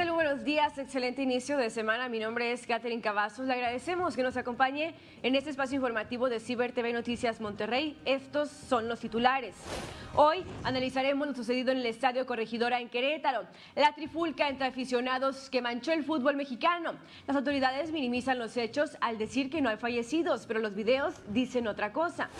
¿Qué tal? Buenos días, excelente inicio de semana. Mi nombre es Catherine Cavazos. Le agradecemos que nos acompañe en este espacio informativo de Ciber TV Noticias Monterrey. Estos son los titulares. Hoy analizaremos lo sucedido en el Estadio Corregidora en Querétaro, la trifulca entre aficionados que manchó el fútbol mexicano. Las autoridades minimizan los hechos al decir que no hay fallecidos, pero los videos dicen otra cosa.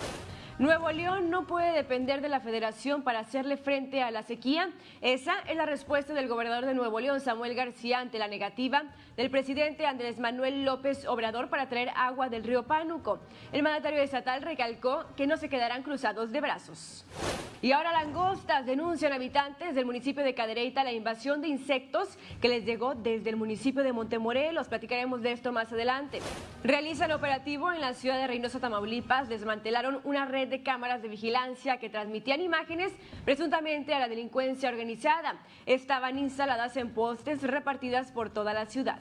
Nuevo León no puede depender de la federación para hacerle frente a la sequía. Esa es la respuesta del gobernador de Nuevo León, Samuel García, ante la negativa del presidente Andrés Manuel López Obrador para traer agua del río Pánuco. El mandatario estatal recalcó que no se quedarán cruzados de brazos. Y ahora langostas denuncian habitantes del municipio de Cadereyta la invasión de insectos que les llegó desde el municipio de Montemorelos. Platicaremos de esto más adelante. Realizan operativo en la ciudad de Reynosa, Tamaulipas. Desmantelaron una red de cámaras de vigilancia que transmitían imágenes presuntamente a la delincuencia organizada. Estaban instaladas en postes repartidas por toda la ciudad.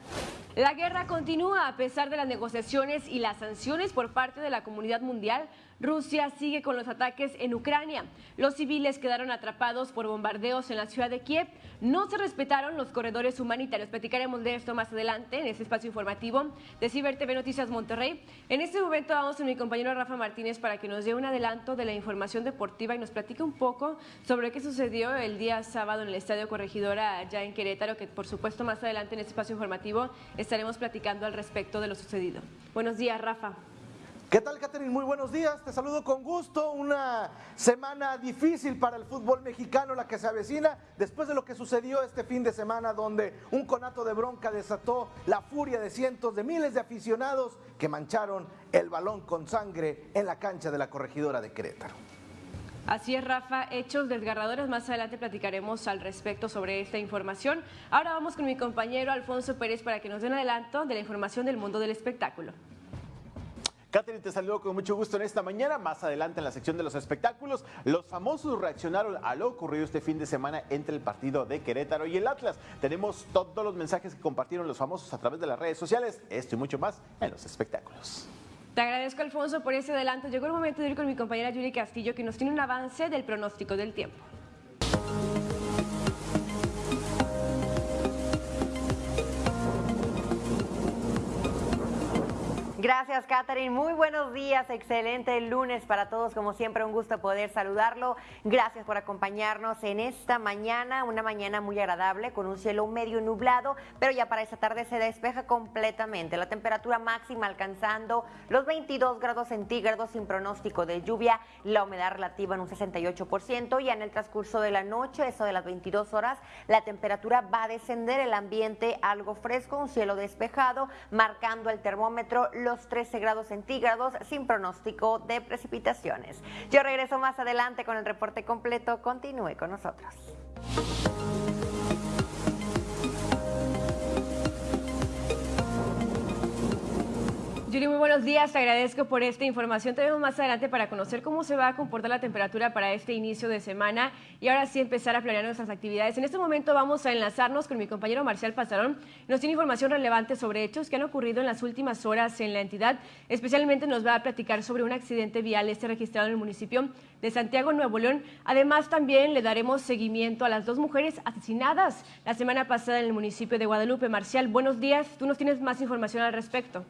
La guerra continúa a pesar de las negociaciones y las sanciones por parte de la comunidad mundial Rusia sigue con los ataques en Ucrania. Los civiles quedaron atrapados por bombardeos en la ciudad de Kiev. No se respetaron los corredores humanitarios. Platicaremos de esto más adelante en este espacio informativo de Ciber TV Noticias Monterrey. En este momento vamos con mi compañero Rafa Martínez para que nos dé un adelanto de la información deportiva y nos platique un poco sobre qué sucedió el día sábado en el Estadio Corregidora allá en Querétaro, que por supuesto más adelante en este espacio informativo estaremos platicando al respecto de lo sucedido. Buenos días, Rafa. ¿Qué tal, Catherine? Muy buenos días. Te saludo con gusto. Una semana difícil para el fútbol mexicano, la que se avecina después de lo que sucedió este fin de semana, donde un conato de bronca desató la furia de cientos de miles de aficionados que mancharon el balón con sangre en la cancha de la corregidora de Querétaro. Así es, Rafa, hechos desgarradores. Más adelante platicaremos al respecto sobre esta información. Ahora vamos con mi compañero Alfonso Pérez para que nos dé un adelanto de la información del mundo del espectáculo. Catherine, te saludo con mucho gusto en esta mañana. Más adelante en la sección de los espectáculos, los famosos reaccionaron a lo ocurrido este fin de semana entre el partido de Querétaro y el Atlas. Tenemos todos los mensajes que compartieron los famosos a través de las redes sociales. Esto y mucho más en los espectáculos. Te agradezco, Alfonso, por ese adelanto. Llegó el momento de ir con mi compañera Julie Castillo, que nos tiene un avance del pronóstico del tiempo. Gracias, Catherine. Muy buenos días. Excelente lunes para todos. Como siempre, un gusto poder saludarlo. Gracias por acompañarnos en esta mañana, una mañana muy agradable con un cielo medio nublado, pero ya para esta tarde se despeja completamente. La temperatura máxima alcanzando los 22 grados centígrados sin pronóstico de lluvia, la humedad relativa en un 68% y en el transcurso de la noche, eso de las 22 horas, la temperatura va a descender, el ambiente algo fresco, un cielo despejado, marcando el termómetro 13 grados centígrados sin pronóstico de precipitaciones. Yo regreso más adelante con el reporte completo. Continúe con nosotros. Yuri, muy buenos días. Te agradezco por esta información. Te vemos más adelante para conocer cómo se va a comportar la temperatura para este inicio de semana y ahora sí empezar a planear nuestras actividades. En este momento vamos a enlazarnos con mi compañero Marcial Pasarón. Nos tiene información relevante sobre hechos que han ocurrido en las últimas horas en la entidad. Especialmente nos va a platicar sobre un accidente vial este registrado en el municipio de Santiago, Nuevo León. Además, también le daremos seguimiento a las dos mujeres asesinadas la semana pasada en el municipio de Guadalupe. Marcial, buenos días. Tú nos tienes más información al respecto.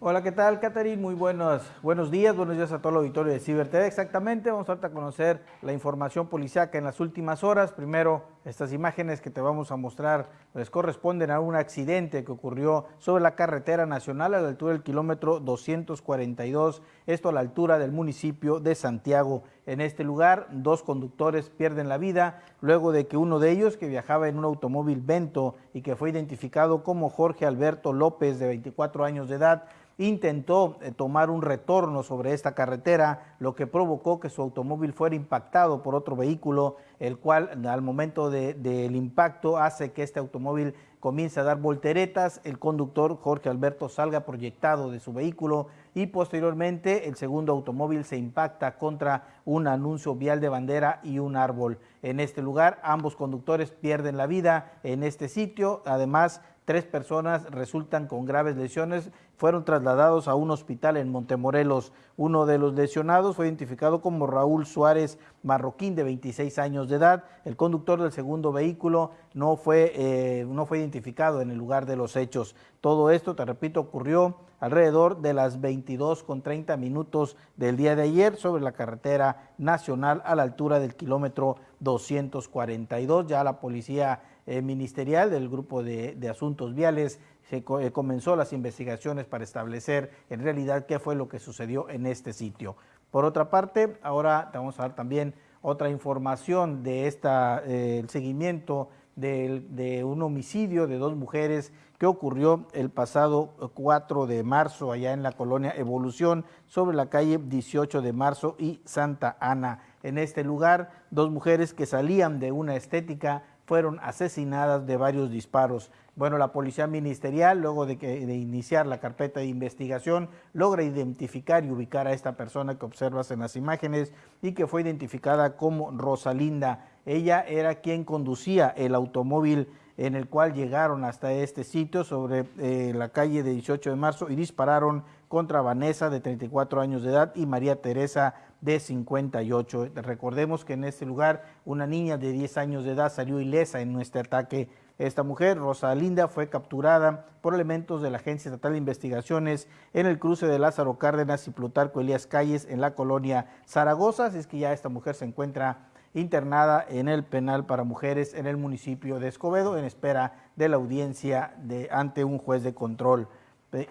Hola, ¿qué tal, Catherine? Muy buenos, buenos días, buenos días a todo el auditorio de Ciber TV. Exactamente, vamos a conocer la información policiaca en las últimas horas. Primero, estas imágenes que te vamos a mostrar les corresponden a un accidente que ocurrió sobre la carretera nacional a la altura del kilómetro 242, esto a la altura del municipio de Santiago. En este lugar, dos conductores pierden la vida luego de que uno de ellos, que viajaba en un automóvil Vento y que fue identificado como Jorge Alberto López, de 24 años de edad, intentó eh, tomar un retorno sobre esta carretera, lo que provocó que su automóvil fuera impactado por otro vehículo, el cual al momento del impacto hace que este automóvil comience a dar volteretas, el conductor Jorge Alberto salga proyectado de su vehículo y posteriormente el segundo automóvil se impacta contra un anuncio vial de bandera y un árbol. En este lugar ambos conductores pierden la vida en este sitio, además tres personas resultan con graves lesiones fueron trasladados a un hospital en Montemorelos. Uno de los lesionados fue identificado como Raúl Suárez Marroquín, de 26 años de edad. El conductor del segundo vehículo no fue, eh, no fue identificado en el lugar de los hechos. Todo esto, te repito, ocurrió alrededor de las 22 con 30 minutos del día de ayer sobre la carretera nacional a la altura del kilómetro 242. Ya la policía eh, ministerial del grupo de, asuntos viales se eh, comenzó las investigaciones para establecer en realidad qué fue lo que sucedió en este sitio. Por otra parte, ahora vamos a dar también otra información de esta, eh, el seguimiento de, un homicidio de dos mujeres que ocurrió el pasado 4 de marzo allá en la colonia Evolución sobre la calle 18 de marzo y Santa Ana. En este lugar, dos mujeres que salían de una estética fueron asesinadas de varios disparos. Bueno, la policía ministerial, luego de, que, de, iniciar la carpeta de investigación, logra identificar y ubicar a esta persona que observas en las imágenes y que fue identificada como Rosalinda. Ella era quien conducía el automóvil en el cual llegaron hasta este sitio sobre eh, la calle de 18 de marzo y dispararon contra Vanessa de 34 años de edad y María Teresa de 58. Recordemos que en este lugar una niña de 10 años de edad salió ilesa en nuestro ataque. Esta mujer, Rosalinda, fue capturada por elementos de la Agencia Estatal de Investigaciones en el cruce de Lázaro Cárdenas y Plutarco Elías Calles en la colonia Zaragoza. Así es que ya esta mujer se encuentra internada en el penal para mujeres en el municipio de Escobedo en espera de la audiencia de, ante un juez de control.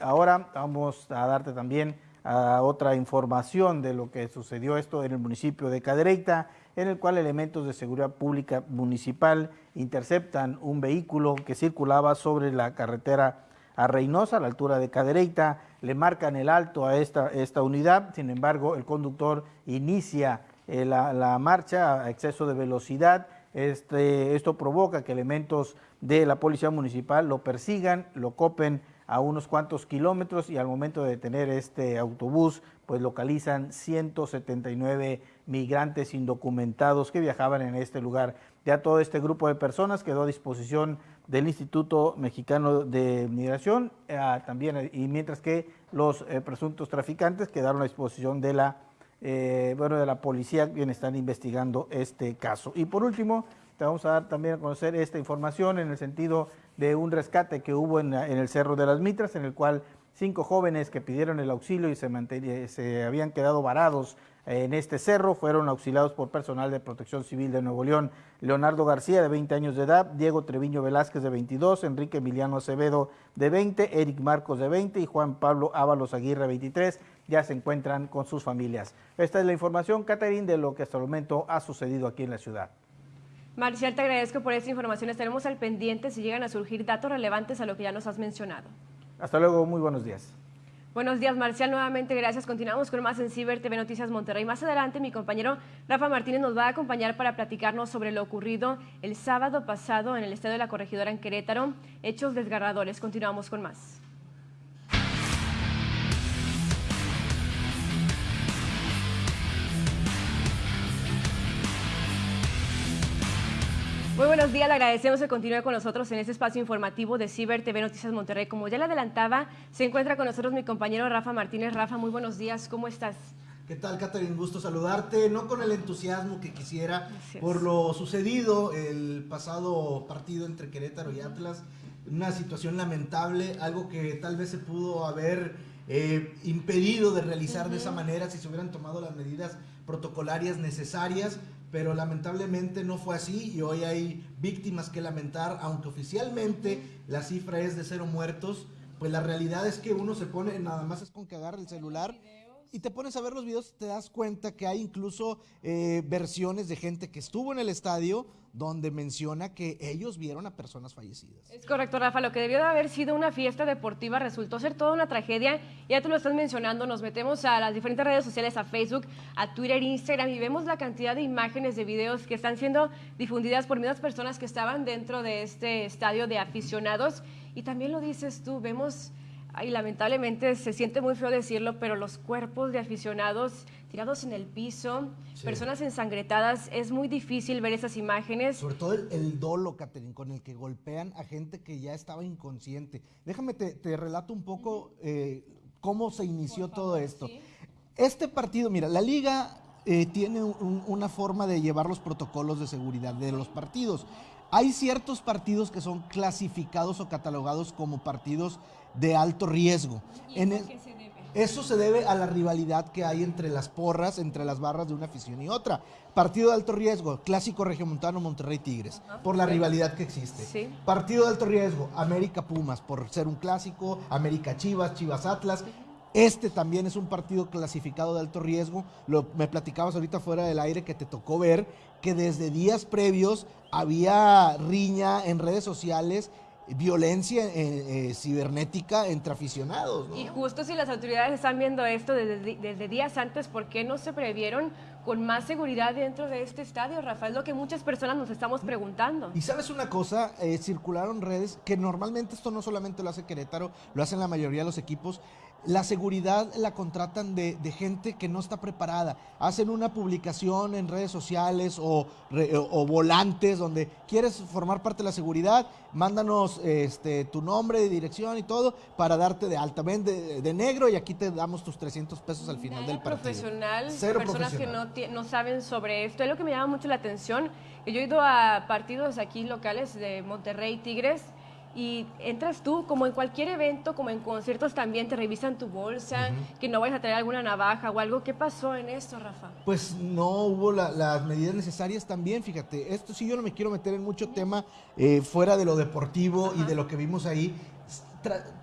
Ahora vamos a darte también otra información de lo que sucedió esto en el municipio de Cadereyta, en el cual elementos de seguridad pública municipal interceptan un vehículo que circulaba sobre la carretera a Reynosa, a la altura de Cadereyta, le marcan el alto a esta, esta unidad, sin embargo el conductor inicia eh, la, marcha a exceso de velocidad. Este, esto provoca que elementos de la policía municipal lo persigan, lo copen a unos cuantos kilómetros y al momento de detener este autobús, pues localizan 179 migrantes indocumentados que viajaban en este lugar. Ya todo este grupo de personas quedó a disposición del Instituto Mexicano de Migración, eh, también, y mientras que los eh, presuntos traficantes quedaron a disposición de la eh, bueno, de la policía quienes están investigando este caso. Y por último, te vamos a dar también a conocer esta información en el sentido de un rescate que hubo en, el Cerro de las Mitras, en el cual cinco jóvenes que pidieron el auxilio y se, se habían quedado varados en este cerro fueron auxiliados por personal de Protección Civil de Nuevo León. Leonardo García, de 20 años de edad, Diego Treviño Velázquez, de 22, Enrique Emiliano Acevedo, de 20, Eric Marcos, de 20 y Juan Pablo Ábalos Aguirre, 23, ya se encuentran con sus familias. Esta es la información, Catherine, de lo que hasta el momento ha sucedido aquí en la ciudad. Marcial, te agradezco por esta información. Estaremos al pendiente si llegan a surgir datos relevantes a lo que ya nos has mencionado. Hasta luego, muy buenos días. Buenos días, Marcial. Nuevamente, gracias. Continuamos con más en Ciber TV Noticias Monterrey. Más adelante, mi compañero Rafa Martínez nos va a acompañar para platicarnos sobre lo ocurrido el sábado pasado en el Estadio de la Corregidora en Querétaro. Hechos desgarradores. Continuamos con más. Muy buenos días, le agradecemos que continúe con nosotros en este espacio informativo de Ciber TV Noticias Monterrey. Como ya le adelantaba, se encuentra con nosotros mi compañero Rafa Martínez. Rafa, muy buenos días, ¿cómo estás? ¿Qué tal, Catherine? Gusto saludarte, no con el entusiasmo que quisiera por lo sucedido el pasado partido entre Querétaro y Atlas. Una situación lamentable, algo que tal vez se pudo haber eh, impedido de realizar de esa manera si se hubieran tomado las medidas protocolarias necesarias pero lamentablemente no fue así y hoy hay víctimas que lamentar, aunque oficialmente la cifra es de cero muertos, pues la realidad es que uno se pone, nada más es con agarre el celular y te pones a ver los videos, te das cuenta que hay incluso eh, versiones de gente que estuvo en el estadio donde menciona que ellos vieron a personas fallecidas. Es correcto, Rafa. Lo que debió de haber sido una fiesta deportiva resultó ser toda una tragedia. Ya tú lo estás mencionando, nos metemos a las diferentes redes sociales, a Facebook, a Twitter, Instagram, y vemos la cantidad de imágenes, de videos que están siendo difundidas por mismas personas que estaban dentro de este estadio de aficionados. Y también lo dices tú, vemos Ay, lamentablemente se siente muy feo decirlo, pero los cuerpos de aficionados tirados en el piso, personas ensangretadas, es muy difícil ver esas imágenes. Sobre todo el, dolo, Catherine, con el que golpean a gente que ya estaba inconsciente. Déjame, te, relato un poco eh, cómo se inició todo esto. Este partido, mira, la liga eh, tiene una forma de llevar los protocolos de seguridad de los partidos. Hay ciertos partidos que son clasificados o catalogados como partidos de alto riesgo. en se debe? Eso se debe a la rivalidad que hay entre las porras, entre las barras de una afición y otra. Partido de alto riesgo, clásico regiomontano Monterrey Tigres, por la rivalidad que existe. Partido de alto riesgo, América Pumas, por ser un clásico, América Chivas, Chivas Atlas. Este también es un partido clasificado de alto riesgo. Lo, me platicabas ahorita fuera del aire que te tocó ver que desde días previos había riña en redes sociales violencia eh, eh, cibernética entre aficionados. Y justo si las autoridades están viendo esto desde, días antes, ¿por qué no se previeron con más seguridad dentro de este estadio, Rafael? Lo que muchas personas nos estamos preguntando. Y sabes una cosa, eh, circularon redes que normalmente esto no solamente lo hace Querétaro, lo hacen la mayoría de los equipos la seguridad la contratan de, gente que no está preparada. Hacen una publicación en redes sociales o, volantes donde quieres formar parte de la seguridad, mándanos este, tu nombre, dirección y todo para darte de alta. Ven de, negro y aquí te damos tus 300 pesos al final del partido. profesional, personas que no, no saben sobre esto. Es lo que me llama mucho la atención. Yo he ido a partidos aquí locales de Monterrey Tigres y entras tú, como en cualquier evento, como en conciertos también, te revisan tu bolsa, que no vayas a traer alguna navaja o algo. ¿Qué pasó en esto, Rafa? Pues no hubo las medidas necesarias también, fíjate. Esto sí yo no me quiero meter en mucho tema eh, fuera de lo deportivo y de lo que vimos ahí.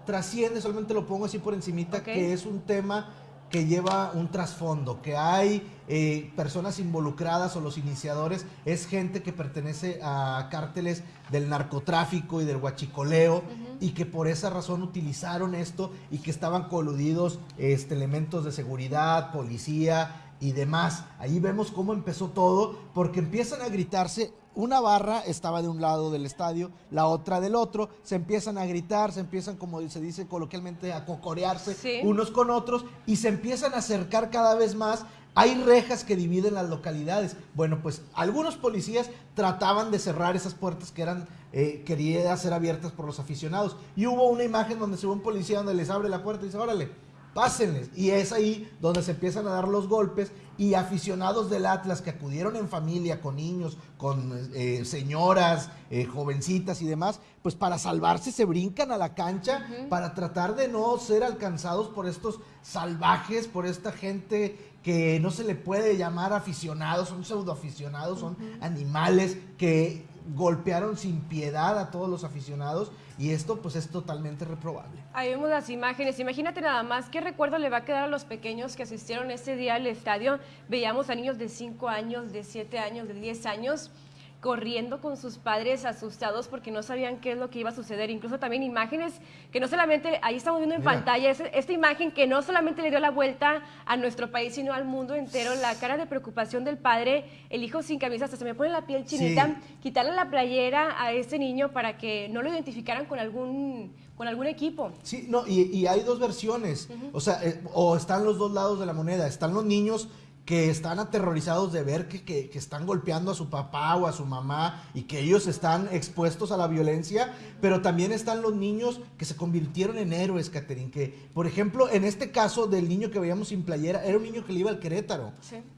trasciende, solamente lo pongo así por encimita, que es un tema que lleva un trasfondo, que hay eh, personas involucradas o los iniciadores, es gente que pertenece a cárteles del narcotráfico y del huachicoleo y que por esa razón utilizaron esto y que estaban coludidos este, elementos de seguridad, policía y demás. Ahí vemos cómo empezó todo, porque empiezan a gritarse una barra estaba de un lado del estadio, la otra del otro, se empiezan a gritar, se empiezan, como se dice coloquialmente, a cocorearse unos con otros y se empiezan a acercar cada vez más. Hay rejas que dividen las localidades. Bueno, pues algunos policías trataban de cerrar esas puertas que eran eh, queridas ser abiertas por los aficionados. Y hubo una imagen donde se ve un policía donde les abre la puerta y dice, órale, pásenles. Y es ahí donde se empiezan a dar los golpes y aficionados del Atlas que acudieron en familia, con niños, con eh, señoras, eh, jovencitas y demás, pues para salvarse se brincan a la cancha para tratar de no ser alcanzados por estos salvajes, por esta gente que no se le puede llamar aficionados, son pseudoaficionados, son animales que golpearon sin piedad a todos los aficionados y esto pues es totalmente reprobable. Ahí vemos las imágenes, imagínate nada más qué recuerdo le va a quedar a los pequeños que asistieron ese día al estadio. Veíamos a niños de 5 años, de 7 años, de 10 años corriendo con sus padres asustados porque no sabían qué es lo que iba a suceder. Incluso también imágenes que no solamente, ahí estamos viendo en pantalla, esta imagen que no solamente le dio la vuelta a nuestro país, sino al mundo entero, la cara de preocupación del padre, el hijo sin camisa, hasta se me pone la piel chinita, quitarle la playera a ese niño para que no lo identificaran con algún con algún equipo. Sí, no, y, hay dos versiones. O sea, eh, o están los dos lados de la moneda. Están los niños que están aterrorizados de ver que, están golpeando a su papá o a su mamá y que ellos están expuestos a la violencia, pero también están los niños que se convirtieron en héroes, Catherine, que por ejemplo en este caso del niño que veíamos sin playera, era un niño que le iba al Querétaro,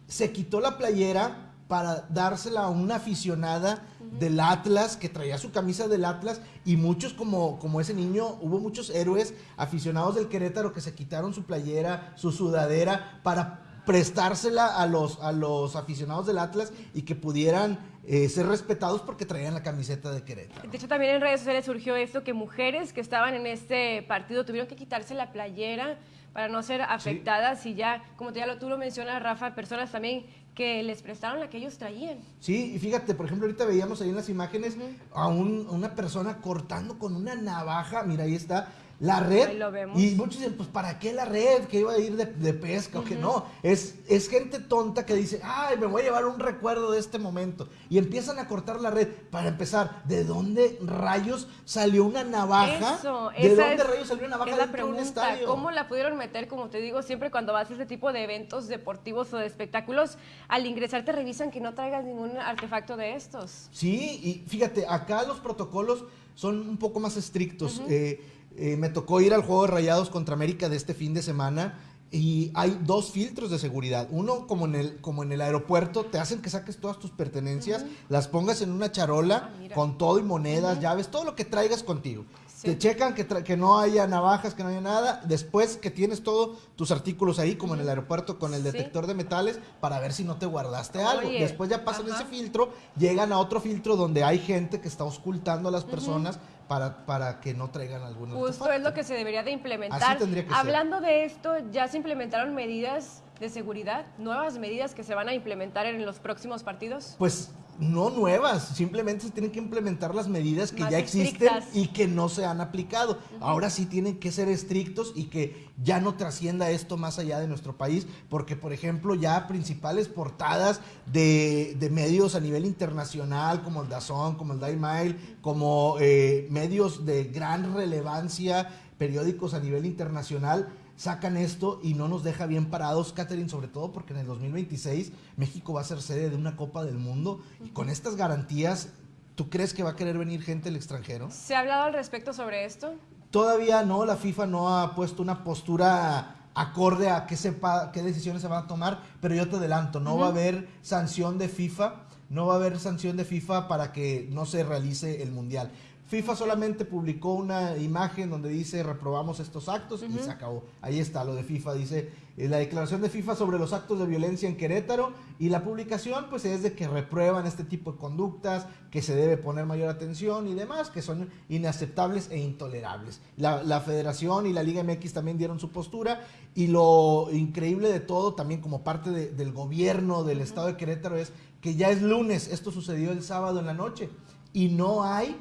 se quitó la playera para dársela a una aficionada del Atlas que traía su camisa del Atlas y muchos como, como ese niño, hubo muchos héroes aficionados del Querétaro que se quitaron su playera, su sudadera para prestársela a los, a los aficionados del Atlas y que pudieran eh, ser respetados porque traían la camiseta de Querétaro. De hecho, también en redes sociales surgió esto, que mujeres que estaban en este partido tuvieron que quitarse la playera para no ser afectadas y ya, como ya lo, tú lo mencionas, Rafa, personas también que les prestaron la que ellos traían. Sí, y fíjate, por ejemplo, ahorita veíamos ahí en las imágenes a una persona cortando con una navaja, mira, ahí está, la red. Ahí lo vemos. Y muchos dicen, pues ¿para qué la red? Que iba a ir de, de pesca o que no. Es, es gente tonta que dice, ay, me voy a llevar un recuerdo de este momento. Y empiezan a cortar la red. Para empezar, ¿de dónde rayos salió una navaja? Eso, ¿De esa dónde es- rayos salió una navaja es la dentro de un pregunta, estadio? ¿Cómo la pudieron meter? Como te digo, siempre cuando vas a este tipo de eventos deportivos o de espectáculos, al ingresar te revisan que no traigas ningún artefacto de estos. Sí, y fíjate, acá los protocolos son un poco más estrictos. Eh, eh, me tocó ir al juego de Rayados contra América de este fin de semana y hay dos filtros de seguridad. Uno, como en el, como en el aeropuerto, te hacen que saques todas tus pertenencias, las pongas en una charola Ah, con todo y monedas, llaves, todo lo que traigas contigo. Te checan que, tra- que no haya navajas, que no haya nada. Después que tienes todos tus artículos ahí, como en el aeropuerto con el Sí. detector de metales, para ver si no te guardaste algo. Oye, Después ya pasan ajá. ese filtro, llegan a otro filtro donde hay gente que está ocultando a las personas para, para que no traigan algún Justo artefacto. es lo que se debería de implementar. Así tendría que ser. Hablando de esto, ya se implementaron medidas de seguridad, nuevas medidas que se van a implementar en los próximos partidos. Pues no nuevas, simplemente se tienen que implementar las medidas que Más ya existen estrictas. y que no se han aplicado. Ahora sí tienen que ser estrictos y que ya no trascienda esto más allá de nuestro país, porque por ejemplo ya principales portadas de, de medios a nivel internacional, como el Dazón, como el Daily Mail, como eh, medios de gran relevancia, periódicos a nivel internacional, sacan esto y no nos deja bien parados, Catherine, sobre todo porque en el 2026 México va a ser sede de una Copa del Mundo y con estas garantías, ¿tú crees que va a querer venir gente del extranjero? ¿Se ha hablado al respecto sobre esto? Todavía no, la FIFA no ha puesto una postura acorde a qué, sepa, qué decisiones se van a tomar, pero yo te adelanto, no va a haber sanción de FIFA, no va a haber sanción de FIFA para que no se realice el Mundial. FIFA solamente publicó una imagen donde dice reprobamos estos actos y se acabó. Ahí está lo de FIFA, dice eh, la declaración de FIFA sobre los actos de violencia en Querétaro y la publicación pues es de que reprueban este tipo de conductas, que se debe poner mayor atención y demás, que son inaceptables e intolerables. La, la Federación y la Liga MX también dieron su postura y lo increíble de todo también como parte de- del gobierno del estado de Querétaro es que ya es lunes, esto sucedió el sábado en la noche y no hay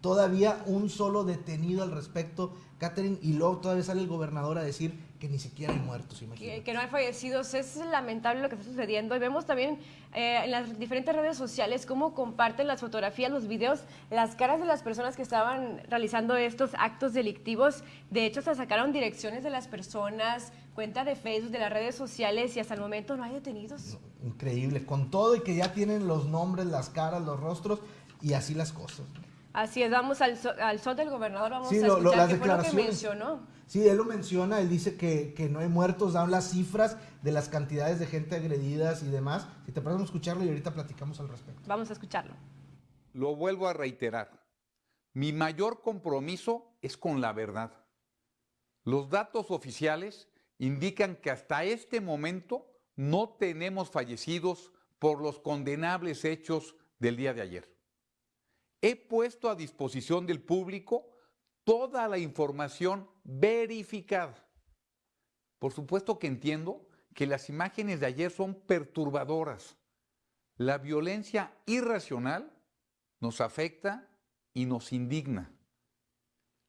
todavía un solo detenido al respecto, Catherine, y luego todavía sale el gobernador a decir que ni siquiera hay muertos, imagínate. que no hay fallecidos. Es lamentable lo que está sucediendo y vemos también eh, en las diferentes redes sociales cómo comparten las fotografías, los videos, las caras de las personas que estaban realizando estos actos delictivos. De hecho, se sacaron direcciones de las personas, cuenta de Facebook, de las redes sociales y hasta el momento no hay detenidos. Increíble, con todo y que ya tienen los nombres, las caras, los rostros y así las cosas. Así es, vamos al, so- al sol del gobernador, vamos Sí, a lo- lo- escuchar las qué fue lo que declaraciones. mencionó. Sí, él lo menciona, él dice que, que no hay muertos, da las cifras de las cantidades de gente agredidas y demás. Si te parece, vamos a escucharlo y ahorita platicamos al respecto. Vamos a escucharlo. Lo vuelvo a reiterar. Mi mayor compromiso es con la verdad. Los datos oficiales indican que hasta este momento no tenemos fallecidos por los condenables hechos del día de ayer. He puesto a disposición del público toda la información verificada. Por supuesto que entiendo que las imágenes de ayer son perturbadoras. La violencia irracional nos afecta y nos indigna.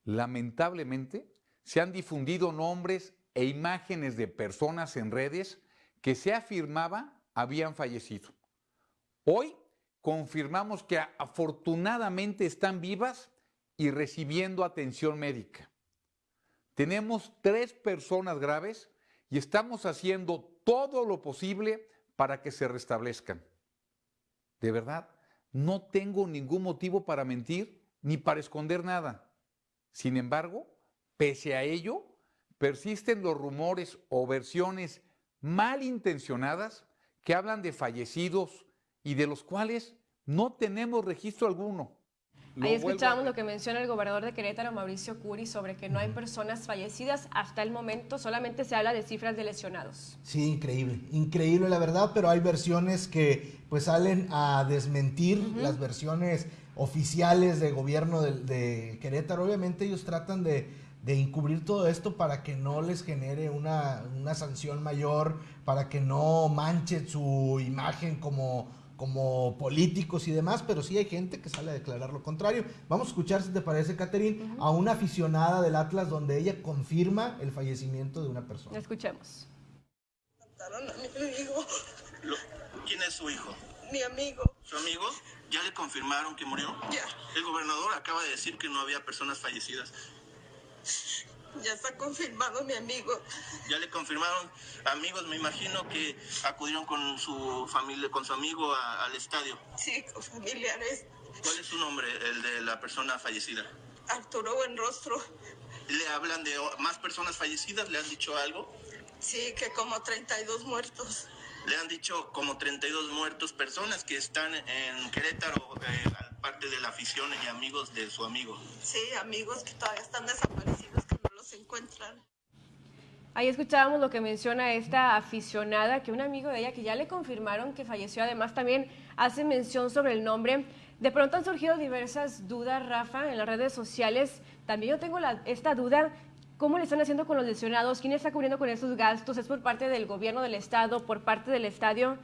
Lamentablemente, se han difundido nombres e imágenes de personas en redes que se afirmaba habían fallecido. Hoy confirmamos que afortunadamente están vivas y recibiendo atención médica. Tenemos tres personas graves y estamos haciendo todo lo posible para que se restablezcan. De verdad, no tengo ningún motivo para mentir ni para esconder nada. Sin embargo, pese a ello, persisten los rumores o versiones malintencionadas que hablan de fallecidos y de los cuales no tenemos registro alguno. Lo Ahí escuchábamos lo que menciona el gobernador de Querétaro, Mauricio Curi, sobre que no hay personas fallecidas. Hasta el momento solamente se habla de cifras de lesionados. Sí, increíble, increíble la verdad, pero hay versiones que pues salen a desmentir las versiones oficiales de gobierno de, de Querétaro. Obviamente ellos tratan de, de encubrir todo esto para que no les genere una, una sanción mayor, para que no manche su imagen como, como políticos y demás, pero sí hay gente que sale a declarar lo contrario. Vamos a escuchar, si te parece, Catherine, a una aficionada del Atlas donde ella confirma el fallecimiento de una persona. Escuchemos. Mataron a mi amigo, ¿Quién es su hijo? mi amigo. ¿Su amigo? ¿Ya le confirmaron que murió? Ya, El gobernador acaba de decir que no había personas fallecidas. Ya está confirmado mi amigo. Ya le confirmaron amigos, me imagino que acudieron con su familia, con su amigo a- al estadio. Sí, con familiares. ¿Cuál es su nombre, el de la persona fallecida? Arturo Buenrostro. ¿Le hablan de más personas fallecidas? ¿Le han dicho algo? Sí, que como 32 muertos. Le han dicho como 32 muertos, personas que están en Querétaro, eh, parte de la afición y amigos de su amigo. Sí, amigos que todavía están desaparecidos, encuentran. Ahí escuchábamos lo que menciona esta aficionada, que un amigo de ella que ya le confirmaron que falleció, además también hace mención sobre el nombre. De pronto han surgido diversas dudas, Rafa, en las redes sociales. También yo tengo la- esta duda, ¿cómo le están haciendo con los lesionados? ¿Quién está cubriendo con esos gastos? ¿Es por parte del gobierno del estado, por parte del estadio?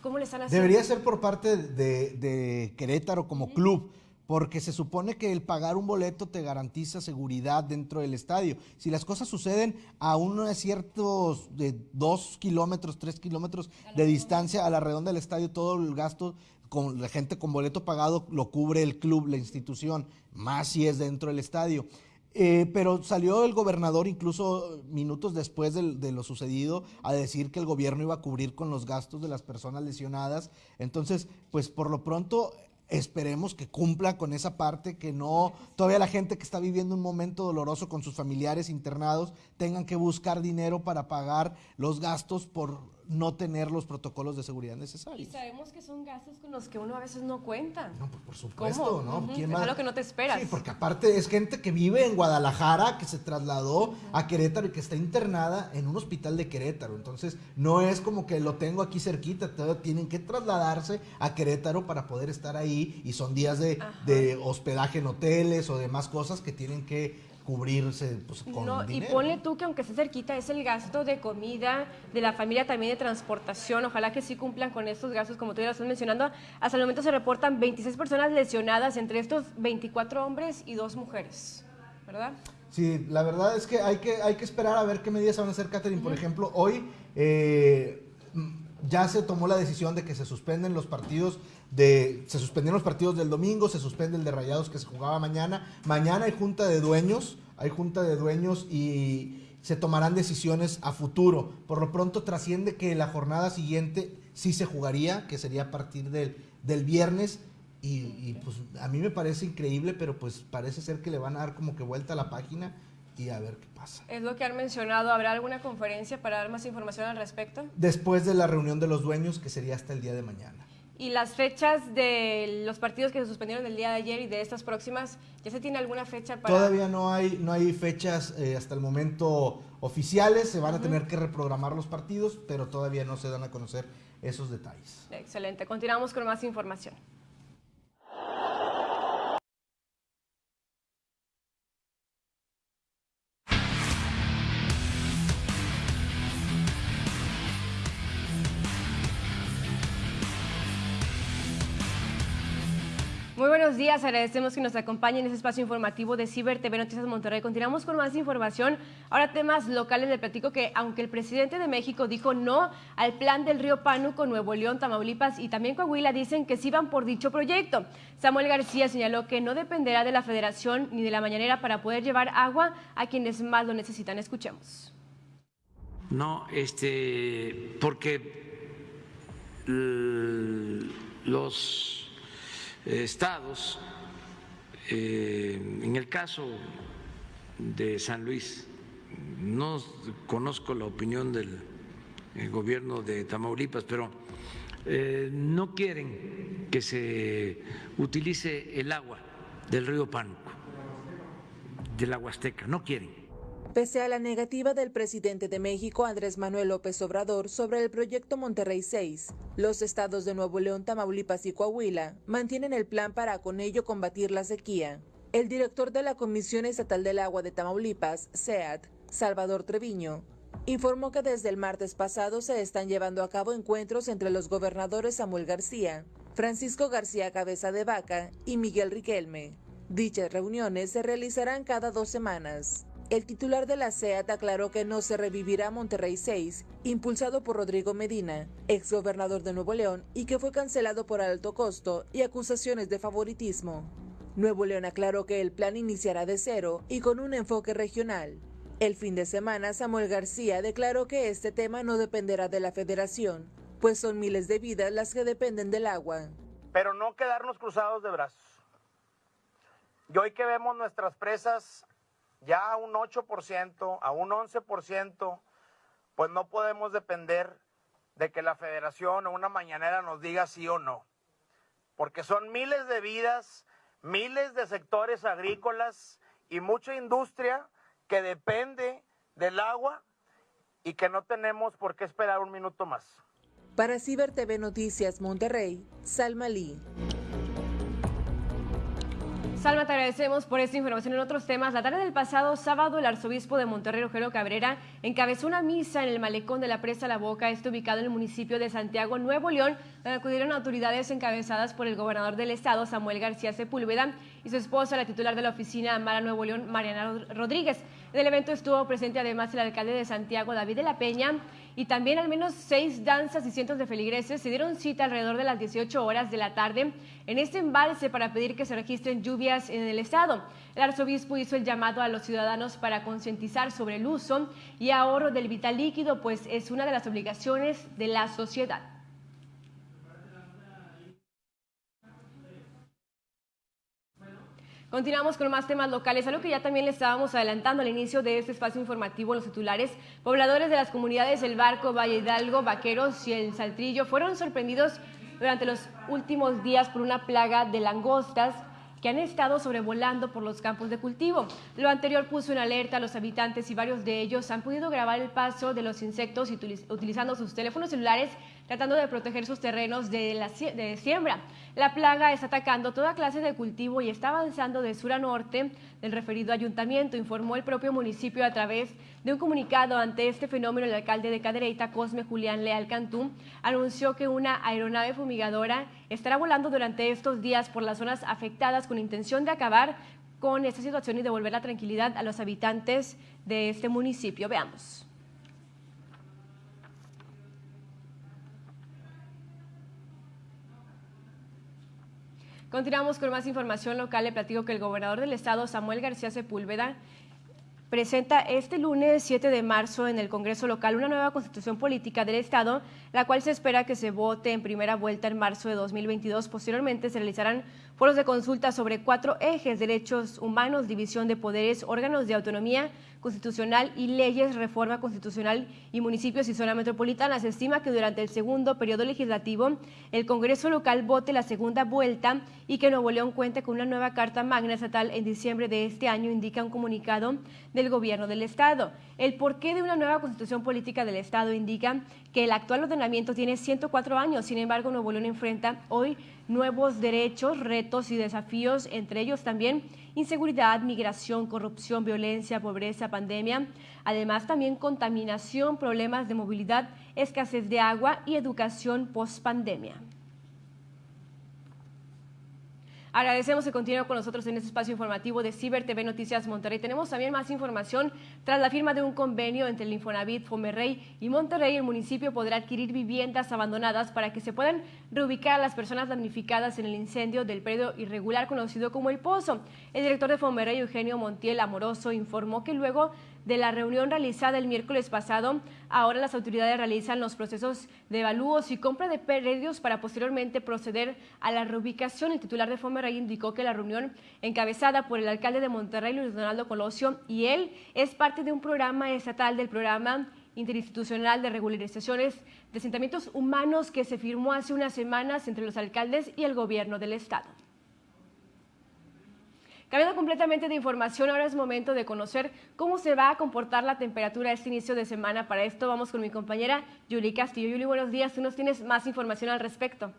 ¿Cómo le están haciendo? Debería ser por parte de, de Querétaro como club, porque se supone que el pagar un boleto te garantiza seguridad dentro del estadio. Si las cosas suceden a unos ciertos de dos kilómetros, tres kilómetros de distancia a la redonda del estadio, todo el gasto con la gente con boleto pagado lo cubre el club, la institución, más si es dentro del estadio. Eh, pero salió el gobernador incluso minutos después del- de, lo sucedido a decir que el gobierno iba a cubrir con los gastos de las personas lesionadas. Entonces, pues por lo pronto esperemos que cumpla con esa parte, que no todavía la gente que está viviendo un momento doloroso con sus familiares internados tengan que buscar dinero para pagar los gastos por no tener los protocolos de seguridad Y necesarios. sabemos que son gastos con los que uno a veces no cuenta. No, pues por supuesto, ¿Cómo? ¿no? Ujú, ¿Quién es más? algo que no te esperas. Sí, porque aparte es gente que vive en Guadalajara, que se trasladó a Querétaro y que está internada en un hospital de Querétaro. Entonces, no es como que lo tengo aquí cerquita, tienen que trasladarse a Querétaro para poder estar ahí y son días de, de hospedaje en hoteles o demás cosas que tienen que cubrirse pues, con No, y ponle tú que aunque esté cerquita, es el gasto de comida, de la familia también de transportación. Ojalá que sí cumplan con estos gastos, como tú ya lo estás mencionando. Hasta el momento se reportan 26 personas lesionadas, entre estos 24 hombres y dos mujeres, ¿verdad? Sí, la verdad es que hay que, hay que esperar a ver qué medidas van a hacer, Catherine. Por ejemplo, hoy eh, ya se tomó la decisión de que se suspenden los partidos de. Se suspendieron los partidos del domingo, se suspende el de Rayados que se jugaba mañana. Mañana hay junta de dueños, hay junta de dueños y se tomarán decisiones a futuro. Por lo pronto trasciende que la jornada siguiente sí se jugaría, que sería a partir del, del viernes. Y, y, pues a mí me parece increíble, pero pues parece ser que le van a dar como que vuelta a la página y a ver qué pasa. Es lo que han mencionado. ¿Habrá alguna conferencia para dar más información al respecto? Después de la reunión de los dueños, que sería hasta el día de mañana. Y las fechas de los partidos que se suspendieron el día de ayer y de estas próximas, ¿ya se tiene alguna fecha para...? Todavía no hay, no hay fechas eh, hasta el momento oficiales, se van a tener que reprogramar los partidos, pero todavía no se dan a conocer esos detalles. Excelente. Continuamos con más información. Buenos días, agradecemos que nos acompañen en este espacio informativo de Ciber TV Noticias Monterrey. Continuamos con más información. Ahora temas locales. Le platico que aunque el presidente de México dijo no al plan del río Pánuco, Nuevo León, Tamaulipas y también Coahuila dicen que sí van por dicho proyecto. Samuel García señaló que no dependerá de la federación ni de la mañanera para poder llevar agua a quienes más lo necesitan. Escuchemos. No, este, porque los estados, eh, en el caso de San Luis, no conozco la opinión del eh, gobierno de Tamaulipas, pero eh, no quieren que se utilice el agua del río Pánuco, de la Huasteca, no quieren. Pese a la negativa del presidente de México, Andrés Manuel López Obrador, sobre el proyecto Monterrey 6, los estados de Nuevo León, Tamaulipas y Coahuila mantienen el plan para con ello combatir la sequía. El director de la Comisión Estatal del Agua de Tamaulipas, SEAT, Salvador Treviño, informó que desde el martes pasado se están llevando a cabo encuentros entre los gobernadores Samuel García, Francisco García Cabeza de Vaca y Miguel Riquelme. Dichas reuniones se realizarán cada dos semanas. El titular de la SEAT aclaró que no se revivirá Monterrey 6, impulsado por Rodrigo Medina, exgobernador de Nuevo León, y que fue cancelado por alto costo y acusaciones de favoritismo. Nuevo León aclaró que el plan iniciará de cero y con un enfoque regional. El fin de semana, Samuel García declaró que este tema no dependerá de la federación, pues son miles de vidas las que dependen del agua. Pero no quedarnos cruzados de brazos. Y hoy que vemos nuestras presas ya a un 8%, a un 11%, pues no podemos depender de que la federación o una mañanera nos diga sí o no. Porque son miles de vidas, miles de sectores agrícolas y mucha industria que depende del agua y que no tenemos por qué esperar un minuto más. Para Ciber TV Noticias Monterrey, Salma Lee. Salma, te agradecemos por esta información en otros temas. La tarde del pasado sábado, el arzobispo de Monterrey, Rogelio Cabrera, encabezó una misa en el malecón de la Presa La Boca, este ubicado en el municipio de Santiago, Nuevo León, donde acudieron autoridades encabezadas por el gobernador del estado, Samuel García Sepúlveda, y su esposa, la titular de la oficina Mara Nuevo León, Mariana Rodríguez. En el evento estuvo presente además el alcalde de Santiago, David de la Peña, y también al menos seis danzas y cientos de feligreses se dieron cita alrededor de las 18 horas de la tarde en este embalse para pedir que se registren lluvias en el estado. El arzobispo hizo el llamado a los ciudadanos para concientizar sobre el uso y ahorro del vital líquido, pues es una de las obligaciones de la sociedad. Continuamos con más temas locales, algo que ya también le estábamos adelantando al inicio de este espacio informativo. Los titulares, pobladores de las comunidades El Barco, Valle Hidalgo, Vaqueros y El Saltrillo fueron sorprendidos durante los últimos días por una plaga de langostas que han estado sobrevolando por los campos de cultivo. Lo anterior puso en alerta a los habitantes y varios de ellos han podido grabar el paso de los insectos utilizando sus teléfonos celulares tratando de proteger sus terrenos de, la, de siembra. La plaga está atacando toda clase de cultivo y está avanzando de sur a norte del referido ayuntamiento, informó el propio municipio a través de un comunicado ante este fenómeno. El alcalde de Cadereyta, Cosme Julián Leal Cantú, anunció que una aeronave fumigadora estará volando durante estos días por las zonas afectadas con intención de acabar con esta situación y devolver la tranquilidad a los habitantes de este municipio. Veamos. Continuamos con más información local. Le platico que el gobernador del estado, Samuel García Sepúlveda, presenta este lunes 7 de marzo en el Congreso local una nueva constitución política del Estado, la cual se espera que se vote en primera vuelta en marzo de 2022. Posteriormente se realizarán foros de consulta sobre cuatro ejes, derechos humanos, división de poderes, órganos de autonomía constitucional y leyes, reforma constitucional y municipios y zona metropolitana. Se estima que durante el segundo periodo legislativo el Congreso local vote la segunda vuelta y que Nuevo León cuente con una nueva Carta Magna Estatal en diciembre de este año, indica un comunicado del gobierno del Estado. El porqué de una nueva constitución política del Estado indica que el actual ordenamiento tiene 104 años, sin embargo Nuevo León enfrenta hoy nuevos derechos, retos y desafíos, entre ellos también inseguridad, migración, corrupción, violencia, pobreza, pandemia, además también contaminación, problemas de movilidad, escasez de agua y educación post pandemia. Agradecemos que continúe con nosotros en este espacio informativo de Ciber TV Noticias Monterrey. Tenemos también más información. Tras la firma de un convenio entre el Infonavit, Fomerrey y Monterrey, el municipio podrá adquirir viviendas abandonadas para que se puedan reubicar a las personas damnificadas en el incendio del predio irregular conocido como El Pozo. El director de Fomerrey, Eugenio Montiel Amoroso, informó que luego de la reunión realizada el miércoles pasado, ahora las autoridades realizan los procesos de evalúos y compra de predios para posteriormente proceder a la reubicación. El titular de Fomerrey indicó que la reunión encabezada por el alcalde de Monterrey, Luis Donaldo Colosio, y él es parte de un programa estatal del programa interinstitucional de regularizaciones de asentamientos humanos que se firmó hace unas semanas entre los alcaldes y el gobierno del estado. Cambiando completamente de información, ahora es momento de conocer cómo se va a comportar la temperatura este inicio de semana. Para esto vamos con mi compañera Yuli Castillo. Yuli, buenos días. Tú nos tienes más información al respecto.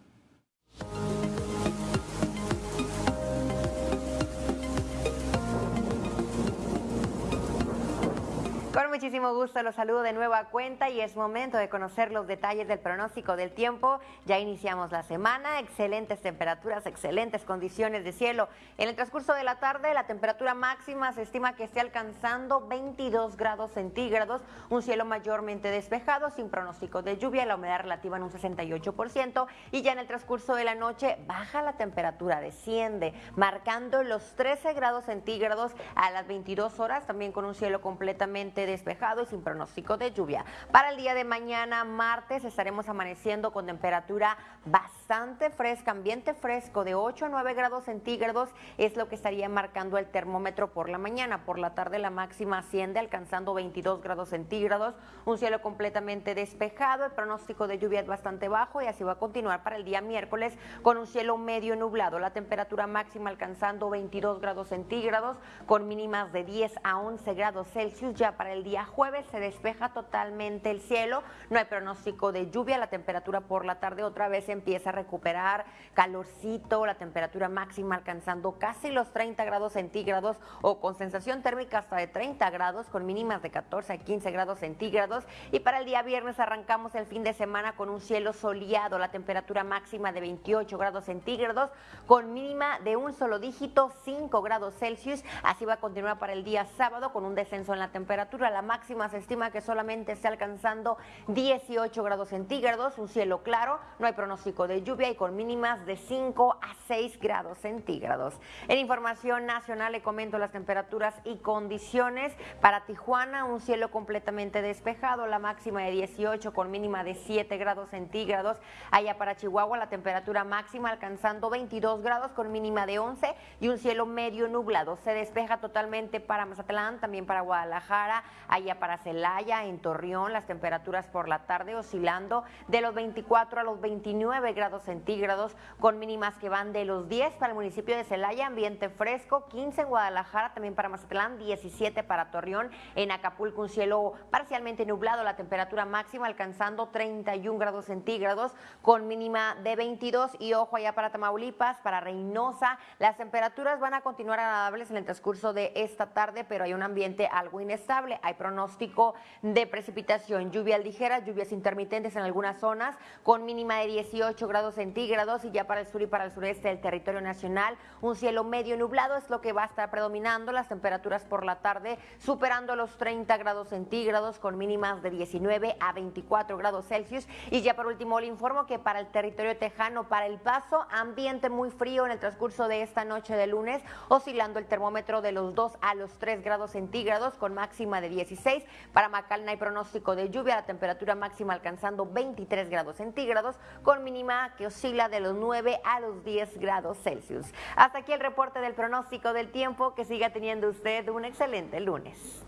Con muchísimo gusto, los saludo de nueva cuenta y es momento de conocer los detalles del pronóstico del tiempo. Ya iniciamos la semana, excelentes temperaturas, excelentes condiciones de cielo. En el transcurso de la tarde, la temperatura máxima se estima que esté alcanzando 22 grados centígrados, un cielo mayormente despejado, sin pronóstico de lluvia, la humedad relativa en un 68% y ya en el transcurso de la noche baja la temperatura, desciende, marcando los 13 grados centígrados a las 22 horas, también con un cielo completamente despejado y sin pronóstico de lluvia. Para el día de mañana, martes, estaremos amaneciendo con temperatura bastante fresca, ambiente fresco de 8 a 9 grados centígrados es lo que estaría marcando el termómetro por la mañana. Por la tarde la máxima asciende alcanzando 22 grados centígrados, un cielo completamente despejado, el pronóstico de lluvia es bastante bajo y así va a continuar para el día miércoles con un cielo medio nublado, la temperatura máxima alcanzando 22 grados centígrados con mínimas de 10 a 11 grados Celsius. Ya para el día jueves se despeja totalmente el cielo, no hay pronóstico de lluvia, la temperatura por la tarde otra vez empieza a recuperar calorcito, la temperatura máxima alcanzando casi los 30 grados centígrados o con sensación térmica hasta de 30 grados con mínimas de 14 a 15 grados centígrados. Y para el día viernes arrancamos el fin de semana con un cielo soleado, la temperatura máxima de 28 grados centígrados con mínima de un solo dígito 5 grados Celsius, así va a continuar para el día sábado con un descenso en la temperatura, la máxima se estima que solamente esté alcanzando 18 grados centígrados, un cielo claro, no hay pronóstico de lluvia y con mínimas de 5 a 6 grados centígrados. En información nacional le comento las temperaturas y condiciones. Para Tijuana, un cielo completamente despejado, la máxima de 18 con mínima de 7 grados centígrados. Allá para Chihuahua, la temperatura máxima alcanzando 22 grados con mínima de 11 y un cielo medio nublado. Se despeja totalmente para Mazatlán, también para Guadalajara, allá para Celaya, en Torreón, las temperaturas por la tarde oscilando de los 24 a los 29 grados centígrados con mínimas que van de los 10 para el municipio de Celaya, ambiente fresco, 15 en Guadalajara, también para Mazatlán, 17 para Torreón, en Acapulco un cielo parcialmente nublado, la temperatura máxima alcanzando 31 grados centígrados con mínima de 22 y ojo allá para Tamaulipas, para Reynosa, las temperaturas van a continuar agradables en el transcurso de esta tarde, pero hay un ambiente algo inestable, hay pronóstico de precipitación, lluvias ligeras, lluvias intermitentes en algunas zonas con mínima de 18 grados centígrados y ya para el sur y para el sureste del territorio nacional un cielo medio nublado es lo que va a estar predominando, las temperaturas por la tarde superando los 30 grados centígrados con mínimas de 19 a 24 grados Celsius. Y ya por último le informo que para el territorio tejano, para el paso, ambiente muy frío en el transcurso de esta noche de lunes, oscilando el termómetro de los 2 a los 3 grados centígrados con máxima de 16. Para Macalna hay pronóstico de lluvia, la temperatura máxima alcanzando 23 grados centígrados con mínima que oscila de los 9 a los 10 grados Celsius. Hasta aquí el reporte del pronóstico del tiempo. Que siga teniendo usted un excelente lunes.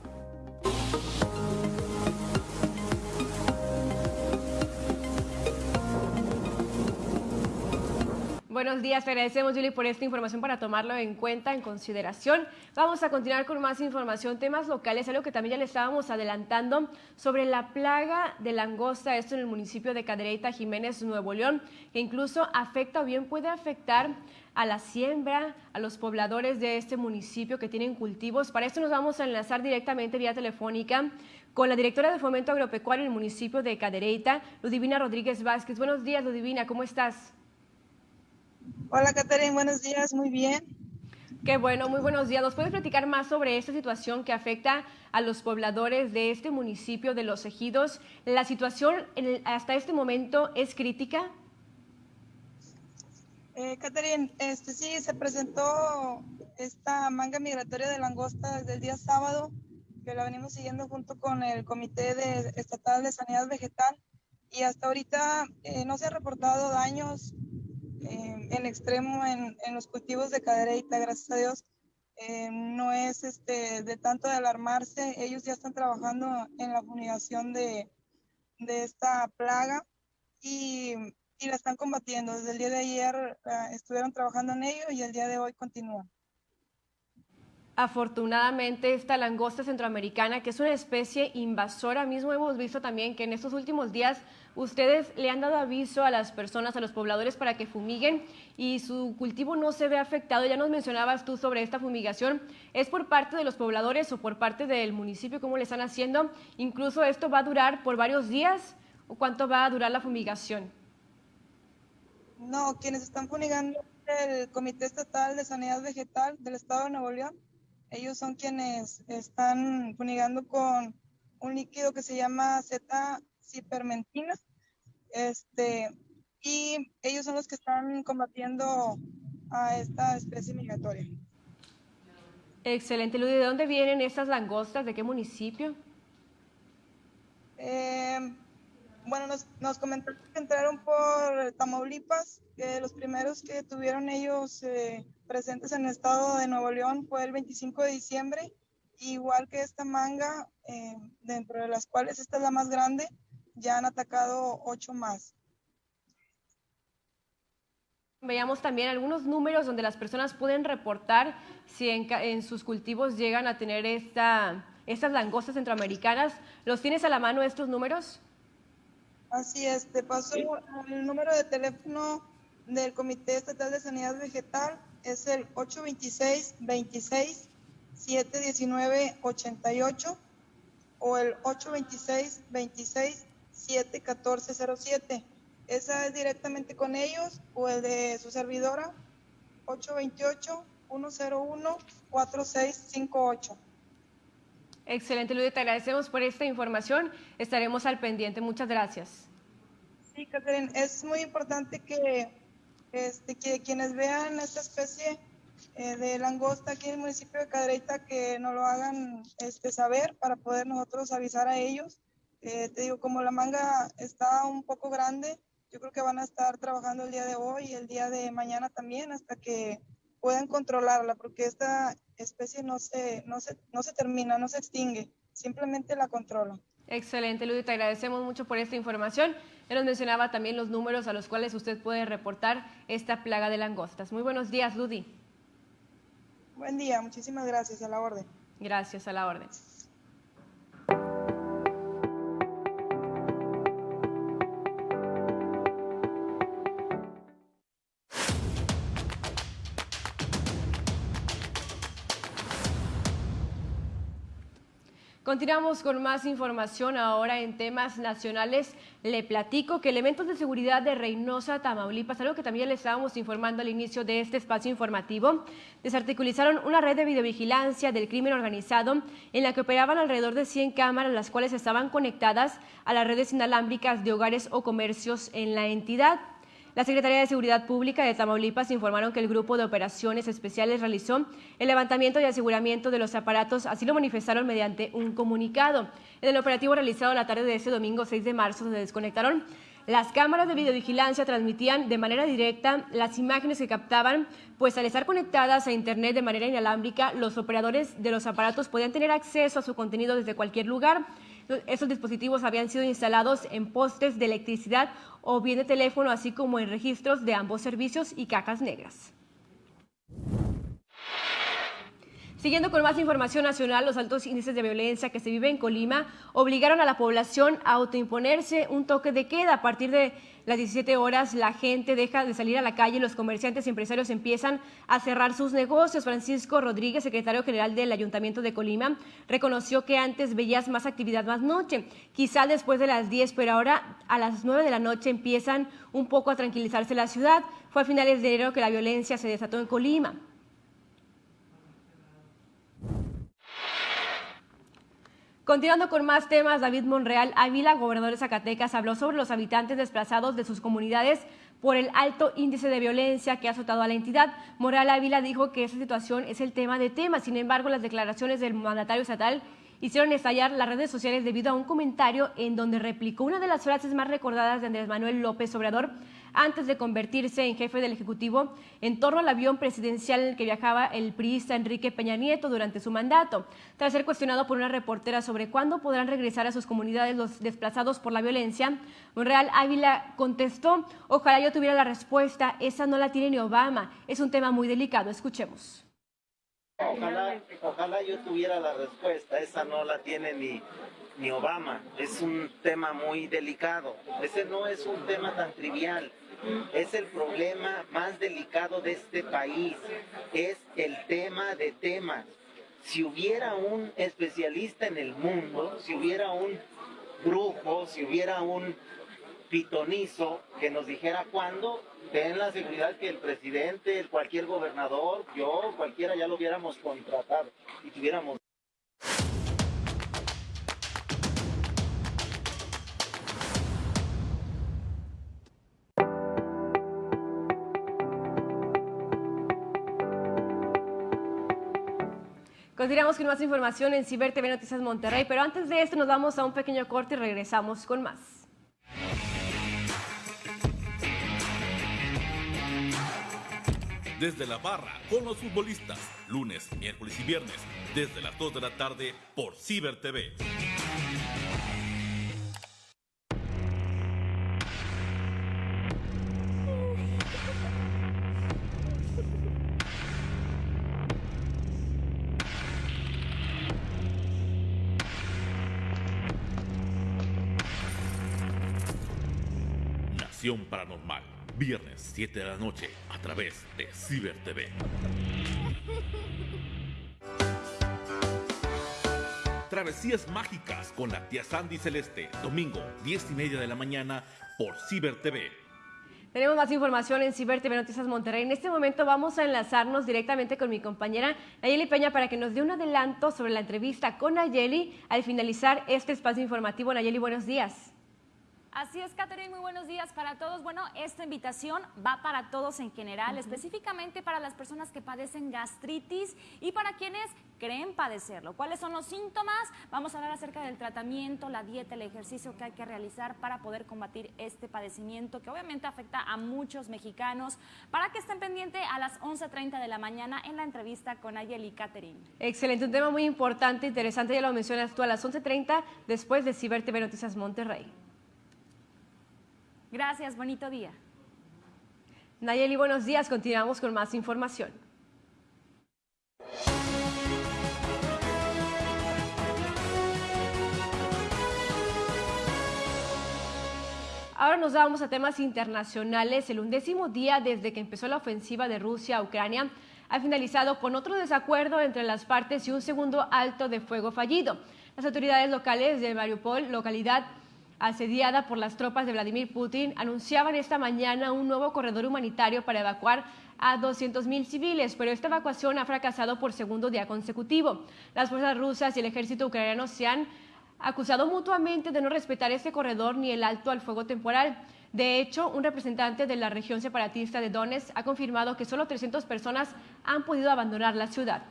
Buenos días, te agradecemos Julie por esta información para tomarlo en cuenta, en consideración. Vamos a continuar con más información, temas locales, algo que también ya le estábamos adelantando sobre la plaga de langosta, esto en el municipio de Cadereyta, Jiménez, Nuevo León, que incluso afecta o bien puede afectar a la siembra, a los pobladores de este municipio que tienen cultivos. Para esto nos vamos a enlazar directamente vía telefónica con la directora de Fomento Agropecuario en el municipio de Cadereyta, Ludivina Rodríguez Vázquez. Buenos días, Ludivina, ¿cómo estás? Hola, Caterina, buenos días, muy bien. Qué bueno, muy buenos días. ¿Nos puedes platicar más sobre esta situación que afecta a los pobladores de este municipio de Los Ejidos? ¿La situación hasta este momento es crítica? Eh, Catherine, este, sí, se presentó esta manga migratoria de langosta desde el día sábado, que la venimos siguiendo junto con el Comité de, Estatal de Sanidad Vegetal, y hasta ahorita eh, no se han reportado daños eh, en extremo en, en, los cultivos de cadereita, gracias a Dios. Eh, no es este, de tanto de alarmarse, ellos ya están trabajando en la fumigación de, de esta plaga y, y, la están combatiendo. Desde el día de ayer uh, estuvieron trabajando en ello y el día de hoy continúan. Afortunadamente, esta langosta centroamericana, que es una especie invasora, mismo hemos visto también que en estos últimos días ustedes le han dado aviso a las personas, a los pobladores para que fumiguen y su cultivo no se ve afectado. Ya nos mencionabas tú sobre esta fumigación. ¿Es por parte de los pobladores o por parte del municipio cómo le están haciendo? Incluso esto va a durar por varios días o cuánto va a durar la fumigación? No, quienes están fumigando el Comité Estatal de Sanidad Vegetal del Estado de Nuevo León ellos son quienes están funigando con un líquido que se llama Z-cipermentina. Este, y ellos son los que están combatiendo a esta especie migratoria. Excelente, Ludy. ¿De dónde vienen estas langostas? ¿De qué municipio? Eh, bueno, nos, comentaron que entraron por Tamaulipas, que los primeros que tuvieron ellos eh, presentes en el estado de Nuevo León fue el 25 de diciembre, igual que esta manga, eh, dentro de las cuales esta es la más grande, ya han atacado ocho más. Veamos también algunos números donde las personas pueden reportar si en, sus cultivos llegan a tener esta, estas langostas centroamericanas. ¿Los tienes a la mano estos números? Así es, te paso el número de teléfono del Comité Estatal de Sanidad Vegetal es el 826 26 719 88 o el 826 26 71407. Esa es directamente con ellos o el de su servidora 828 101 4658. Excelente, Luis, te agradecemos por esta información. Estaremos al pendiente. Muchas gracias. Sí, Catherine, es muy importante que este, que quienes vean esta especie eh, de langosta aquí en el municipio de Cadereyta que nos lo hagan este, saber para poder nosotros avisar a ellos. Eh, te digo, como la manga está un poco grande, yo creo que van a estar trabajando el día de hoy y el día de mañana también hasta que puedan controlarla, porque esta especie no se, no se, no se termina, no se extingue, simplemente la controlan. Excelente, Ludy, te agradecemos mucho por esta información. Él nos mencionaba también los números a los cuales usted puede reportar esta plaga de langostas. Muy buenos días, Ludy. Buen día, muchísimas gracias, a la orden. Gracias, a la orden. Continuamos con más información ahora en temas nacionales. Le platico que elementos de seguridad de Reynosa, Tamaulipas, algo que también le estábamos informando al inicio de este espacio informativo, desarticulizaron una red de videovigilancia del crimen organizado en la que operaban alrededor de 100 cámaras, las cuales estaban conectadas a las redes inalámbricas de hogares o comercios en la entidad. La Secretaría de Seguridad Pública de Tamaulipas informaron que el Grupo de Operaciones Especiales realizó el levantamiento y aseguramiento de los aparatos, así lo manifestaron mediante un comunicado. En el operativo realizado la tarde de este domingo 6 de marzo se desconectaron las cámaras de videovigilancia transmitían de manera directa las imágenes que captaban, pues al estar conectadas a Internet de manera inalámbrica, los operadores de los aparatos podían tener acceso a su contenido desde cualquier lugar. Esos dispositivos habían sido instalados en postes de electricidad o bien de teléfono, así como en registros de ambos servicios y cajas negras. Siguiendo con más información nacional, los altos índices de violencia que se vive en Colima obligaron a la población a autoimponerse un toque de queda. A partir de las 17 horas, la gente deja de salir a la calle los comerciantes y empresarios empiezan a cerrar sus negocios. Francisco Rodríguez, secretario general del Ayuntamiento de Colima, reconoció que antes veías más actividad más noche, quizá después de las 10, pero ahora a las 9 de la noche empiezan un poco a tranquilizarse la ciudad. Fue a finales de enero que la violencia se desató en Colima. Continuando con más temas, David Monreal Ávila, gobernador de Zacatecas, habló sobre los habitantes desplazados de sus comunidades por el alto índice de violencia que ha azotado a la entidad. Monreal Ávila dijo que esa situación es el tema de temas. Sin embargo, las declaraciones del mandatario estatal hicieron estallar las redes sociales debido a un comentario en donde replicó una de las frases más recordadas de Andrés Manuel López Obrador antes de convertirse en jefe del Ejecutivo en torno al avión presidencial en el que viajaba el priista Enrique Peña Nieto durante su mandato. Tras ser cuestionado por una reportera sobre cuándo podrán regresar a sus comunidades los desplazados por la violencia, Monreal Ávila contestó, ojalá yo tuviera la respuesta, esa no la tiene ni Obama, es un tema muy delicado, escuchemos. Ojalá, ojalá yo tuviera la respuesta, esa no la tiene ni, ni Obama. Es un tema muy delicado, ese no es un tema tan trivial. Es el problema más delicado de este país, es el tema de temas. Si hubiera un especialista en el mundo, si hubiera un brujo, si hubiera un pitonizo que nos dijera cuándo, ten la seguridad que el presidente, cualquier gobernador, yo, cualquiera ya lo hubiéramos contratado y tuviéramos Continuamos con más información en Ciber TV Noticias Monterrey, pero antes de esto nos vamos a un pequeño corte y regresamos con más. Desde la barra con los futbolistas, lunes, miércoles y viernes, desde las 2 de la tarde por Ciber TV. Paranormal, viernes 7 de la noche a través de Ciber TV. Travesías mágicas con la tía Sandy Celeste, domingo 10 y media de la mañana por Ciber TV. Tenemos más información en Ciber TV Noticias Monterrey. En este momento vamos a enlazarnos directamente con mi compañera Nayeli Peña para que nos dé un adelanto sobre la entrevista con Nayeli al finalizar este espacio informativo. Nayeli, buenos días. Así es, Catherine, muy buenos días para todos. Bueno, esta invitación va para todos en general, específicamente para las personas que padecen gastritis y para quienes creen padecerlo. ¿Cuáles son los síntomas? Vamos a hablar acerca del tratamiento, la dieta, el ejercicio que hay que realizar para poder combatir este padecimiento que obviamente afecta a muchos mexicanos. Para que estén pendientes a las 11.30 de la mañana en la entrevista con Ayeli Catherine. Excelente, un tema muy importante, interesante, ya lo mencionas tú a las 11.30 después de Ciber TV Noticias Monterrey. Gracias, bonito día. Nayeli, buenos días. Continuamos con más información. Ahora nos vamos a temas internacionales. El undécimo día desde que empezó la ofensiva de Rusia a Ucrania ha finalizado con otro desacuerdo entre las partes y un segundo alto de fuego fallido. Las autoridades locales de Mariupol, localidad asediada por las tropas de Vladimir Putin, anunciaban esta mañana un nuevo corredor humanitario para evacuar a 200.000 civiles, pero esta evacuación ha fracasado por segundo día consecutivo. Las fuerzas rusas y el ejército ucraniano se han acusado mutuamente de no respetar este corredor ni el alto al fuego temporal. De hecho, un representante de la región separatista de Donetsk ha confirmado que solo 300 personas han podido abandonar la ciudad.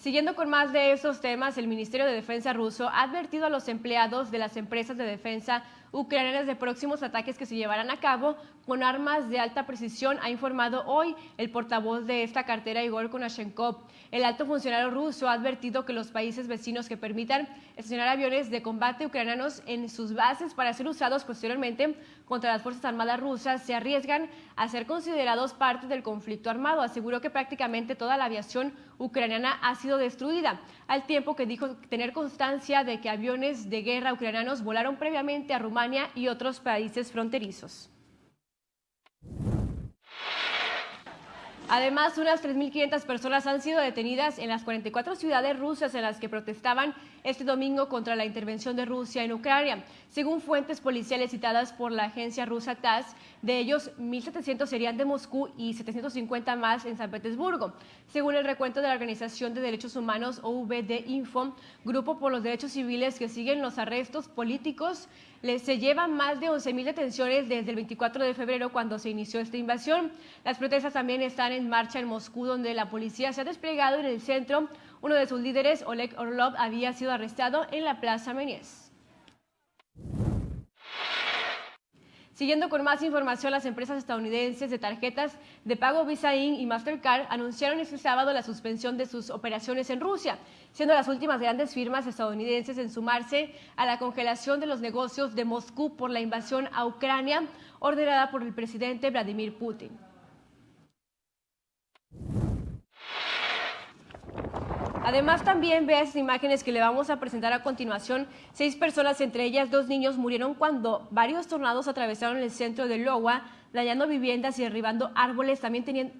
Siguiendo con más de esos temas, el Ministerio de Defensa ruso ha advertido a los empleados de las empresas de defensa ucranianas de próximos ataques que se llevarán a cabo con armas de alta precisión, ha informado hoy el portavoz de esta cartera, Igor Konashenkov. El alto funcionario ruso ha advertido que los países vecinos que permitan estacionar aviones de combate ucranianos en sus bases para ser usados posteriormente contra las Fuerzas Armadas rusas se arriesgan a ser considerados parte del conflicto armado. Aseguró que prácticamente toda la aviación ucraniana ha sido destruida, al tiempo que dijo tener constancia de que aviones de guerra ucranianos volaron previamente a Rumania y otros países fronterizos. Además, unas 3.500 personas han sido detenidas en las 44 ciudades rusas en las que protestaban este domingo contra la intervención de Rusia en Ucrania. Según fuentes policiales citadas por la agencia rusa TASS, de ellos 1.700 serían de Moscú y 750 más en San Petersburgo. Según el recuento de la Organización de Derechos Humanos OVD Info, grupo por los derechos civiles que siguen los arrestos políticos, se llevan más de 11.000 detenciones desde el 24 de febrero cuando se inició esta invasión. Las protestas también están en marcha en Moscú, donde la policía se ha desplegado en el centro. Uno de sus líderes, Oleg Orlov, había sido arrestado en la Plaza Meñez. Siguiendo con más información, las empresas estadounidenses de tarjetas de pago Visa In y Mastercard anunciaron este sábado la suspensión de sus operaciones en Rusia, siendo las últimas grandes firmas estadounidenses en sumarse a la congelación de los negocios de Moscú por la invasión a Ucrania ordenada por el presidente Vladimir Putin. Además, también vea esas imágenes que le vamos a presentar a continuación. Seis personas, entre ellas dos niños, murieron cuando varios tornados atravesaron el centro de Lowa, dañando viviendas y derribando árboles. También tenían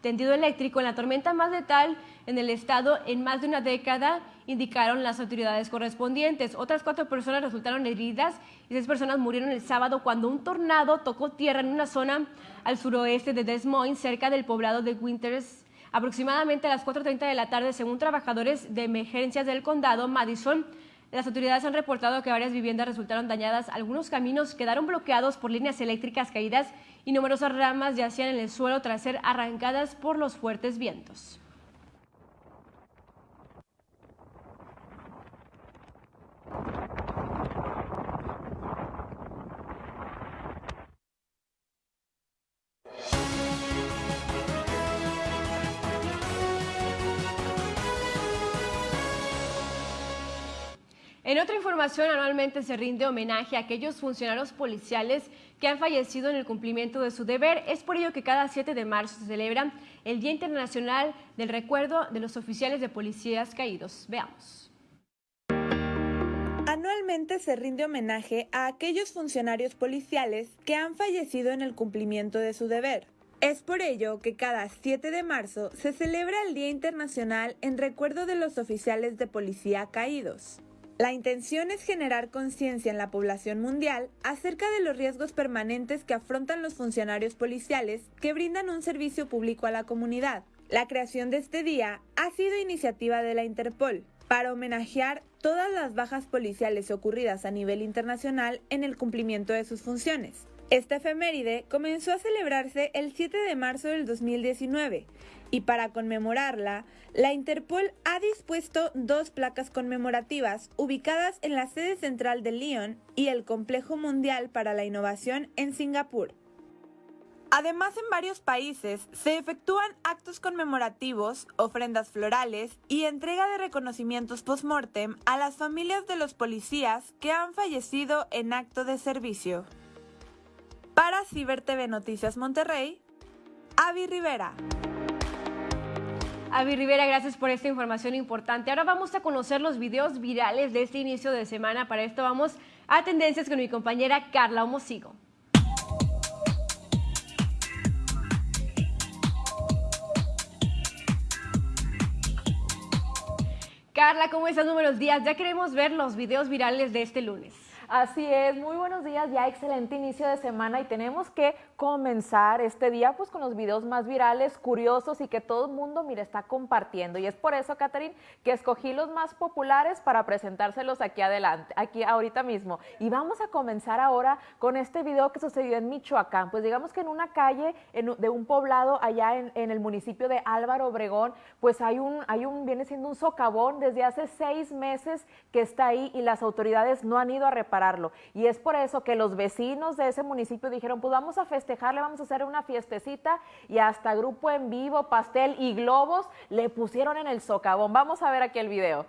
tendido eléctrico en la tormenta más letal en el estado en más de una década, indicaron las autoridades correspondientes. Otras cuatro personas resultaron heridas y seis personas murieron el sábado cuando un tornado tocó tierra en una zona al suroeste de Des Moines, cerca del poblado de Winters. Aproximadamente a las 4.30 de la tarde, según trabajadores de emergencias del condado Madison, las autoridades han reportado que varias viviendas resultaron dañadas, algunos caminos quedaron bloqueados por líneas eléctricas caídas y numerosas ramas yacían en el suelo tras ser arrancadas por los fuertes vientos. En otra información, anualmente se rinde homenaje a aquellos funcionarios policiales que han fallecido en el cumplimiento de su deber. Es por ello que cada 7 de marzo se celebra el Día Internacional del Recuerdo de los Oficiales de Policías Caídos. Veamos. Anualmente se rinde homenaje a aquellos funcionarios policiales que han fallecido en el cumplimiento de su deber. Es por ello que cada 7 de marzo se celebra el Día Internacional en recuerdo de los oficiales de policía caídos. La intención es generar conciencia en la población mundial acerca de los riesgos permanentes que afrontan los funcionarios policiales que brindan un servicio público a la comunidad. La creación de este día ha sido iniciativa de la Interpol para homenajear todas las bajas policiales ocurridas a nivel internacional en el cumplimiento de sus funciones. Esta efeméride comenzó a celebrarse el 7 de marzo del 2019 y para conmemorarla, la Interpol ha dispuesto dos placas conmemorativas ubicadas en la sede central de Lyon y el Complejo Mundial para la Innovación en Singapur. Además, en varios países se efectúan actos conmemorativos, ofrendas florales y entrega de reconocimientos post-mortem a las familias de los policías que han fallecido en acto de servicio. Para Ciber TV Noticias Monterrey, Avi Rivera. Avi Rivera, gracias por esta información importante. Ahora vamos a conocer los videos virales de este inicio de semana. Para esto vamos a tendencias con mi compañera Carla Homosigo. Carla, ¿cómo estás? Números días. Ya queremos ver los videos virales de este lunes. Así es, muy buenos días, ya excelente inicio de semana y tenemos que comenzar este día pues con los videos más virales, curiosos y que todo el mundo, mire, está compartiendo. Y es por eso, Catherine, que escogí los más populares para presentárselos aquí adelante, aquí ahorita mismo. Y vamos a comenzar ahora con este video que sucedió en Michoacán. Pues digamos que en una calle de un poblado allá en, en, el municipio de Álvaro Obregón, pues hay un, hay un, viene siendo un socavón desde hace seis meses que está ahí y las autoridades no han ido a reparar y es por eso que los vecinos de ese municipio dijeron, pues vamos a festejarle, vamos a hacer una fiestecita y hasta grupo en vivo, pastel y globos le pusieron en el socavón. Vamos a ver aquí el video.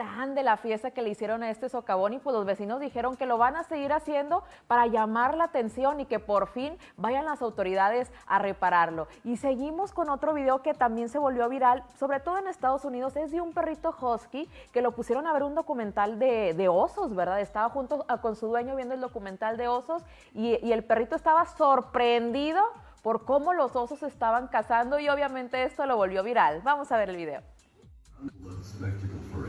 Grande la fiesta que le hicieron a este socavón y pues los vecinos dijeron que lo van a seguir haciendo para llamar la atención y que por fin vayan las autoridades a repararlo. Y seguimos con otro video que también se volvió viral, sobre todo en Estados Unidos, es de un perrito husky que lo pusieron a ver un documental de, osos, ¿verdad? Estaba junto con su dueño viendo el documental de osos y, y el perrito estaba sorprendido por cómo los osos estaban cazando y obviamente esto lo volvió viral. Vamos a ver el video.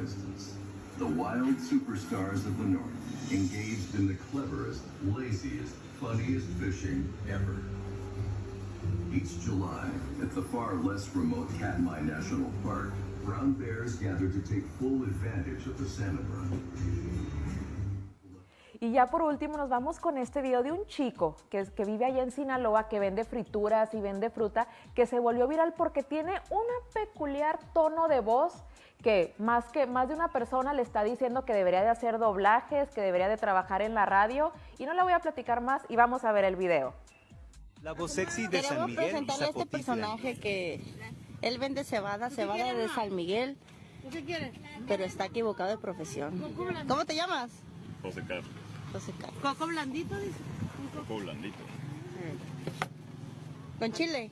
Instance, the wild superstars of the North engaged in the cleverest, laziest, funniest fishing ever. Each July, at the far less remote Katmai National Park, brown bears gather to take full advantage of the salmon run. Y ya por último nos vamos con este video de un chico que, es- que vive allá en Sinaloa, que vende frituras y vende fruta, que se volvió viral porque tiene una peculiar tono de voz que más que más de una persona le está diciendo que debería de hacer doblajes, que debería de trabajar en la radio y no le voy a platicar más y vamos a ver el video. La voz sexy de San Miguel presentarle a este personaje que él vende cebada, cebada de San Miguel, pero está equivocado de profesión. ¿Cómo te llamas? José Carlos. ¿Coco blandito, dice? Coco blandito. ¿Con chile?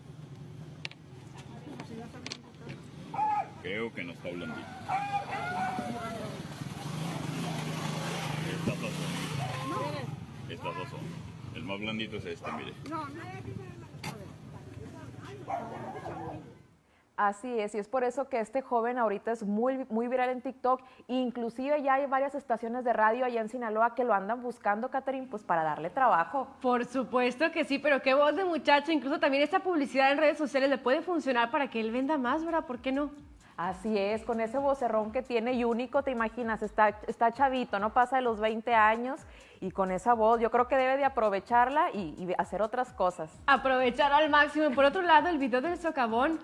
Creo que no está blandito. Estas dos son. Estas dos son. El más blandito es este, mire. Así es, y es por eso que este joven ahorita es muy, muy viral en TikTok. Inclusive ya hay varias estaciones de radio allá en Sinaloa que lo andan buscando, Catherine, pues para darle trabajo. Por supuesto que sí, pero qué voz de muchacho. Incluso también esta publicidad en redes sociales le puede funcionar para que él venda más, ¿verdad? ¿Por qué no? Así es, con ese vocerrón que tiene y único, te imaginas, está, está chavito, no pasa de los 20 años y con esa voz yo creo que debe de aprovecharla y, y hacer otras cosas. Aprovechar al máximo. Por otro lado, el video del socavón,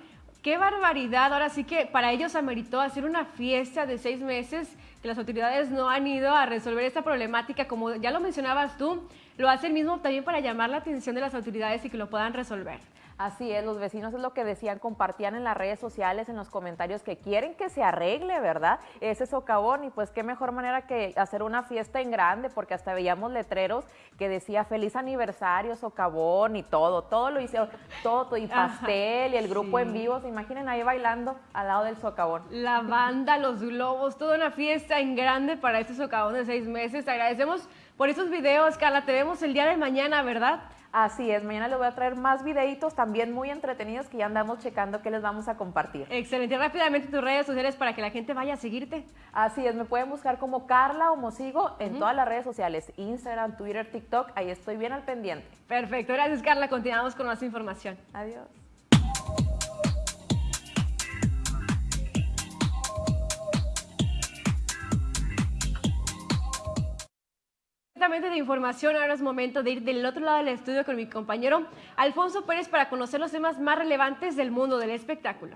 qué barbaridad. Ahora sí que para ellos ameritó hacer una fiesta de seis meses que las autoridades no han ido a resolver esta problemática. Como ya lo mencionabas tú, lo hace el mismo también para llamar la atención de las autoridades y que lo puedan resolver. Así es, los vecinos es lo que decían, compartían en las redes sociales, en los comentarios, que quieren que se arregle, ¿verdad? Ese socavón y pues qué mejor manera que hacer una fiesta en grande, porque hasta veíamos letreros que decía feliz aniversario, socavón y todo, todo lo hicieron, todo, todo, y Ajá, pastel y el grupo sí. en vivo, se imaginen ahí bailando al lado del socavón. La banda, los globos, toda una fiesta en grande para este socavón de seis meses. Te agradecemos por esos videos, Carla. Te vemos el día de mañana, ¿verdad? Así es, mañana les voy a traer más videitos también muy entretenidos que ya andamos checando que les vamos a compartir. Excelente. Rápidamente tus redes sociales para que la gente vaya a seguirte. Así es, me pueden buscar como Carla o Mosigo en todas las redes sociales, Instagram, Twitter, TikTok, ahí estoy bien al pendiente. Perfecto, gracias Carla. Continuamos con más información. Adiós. Completamente de información, ahora es momento de ir del otro lado del estudio con mi compañero Alfonso Pérez para conocer los temas más relevantes del mundo del espectáculo.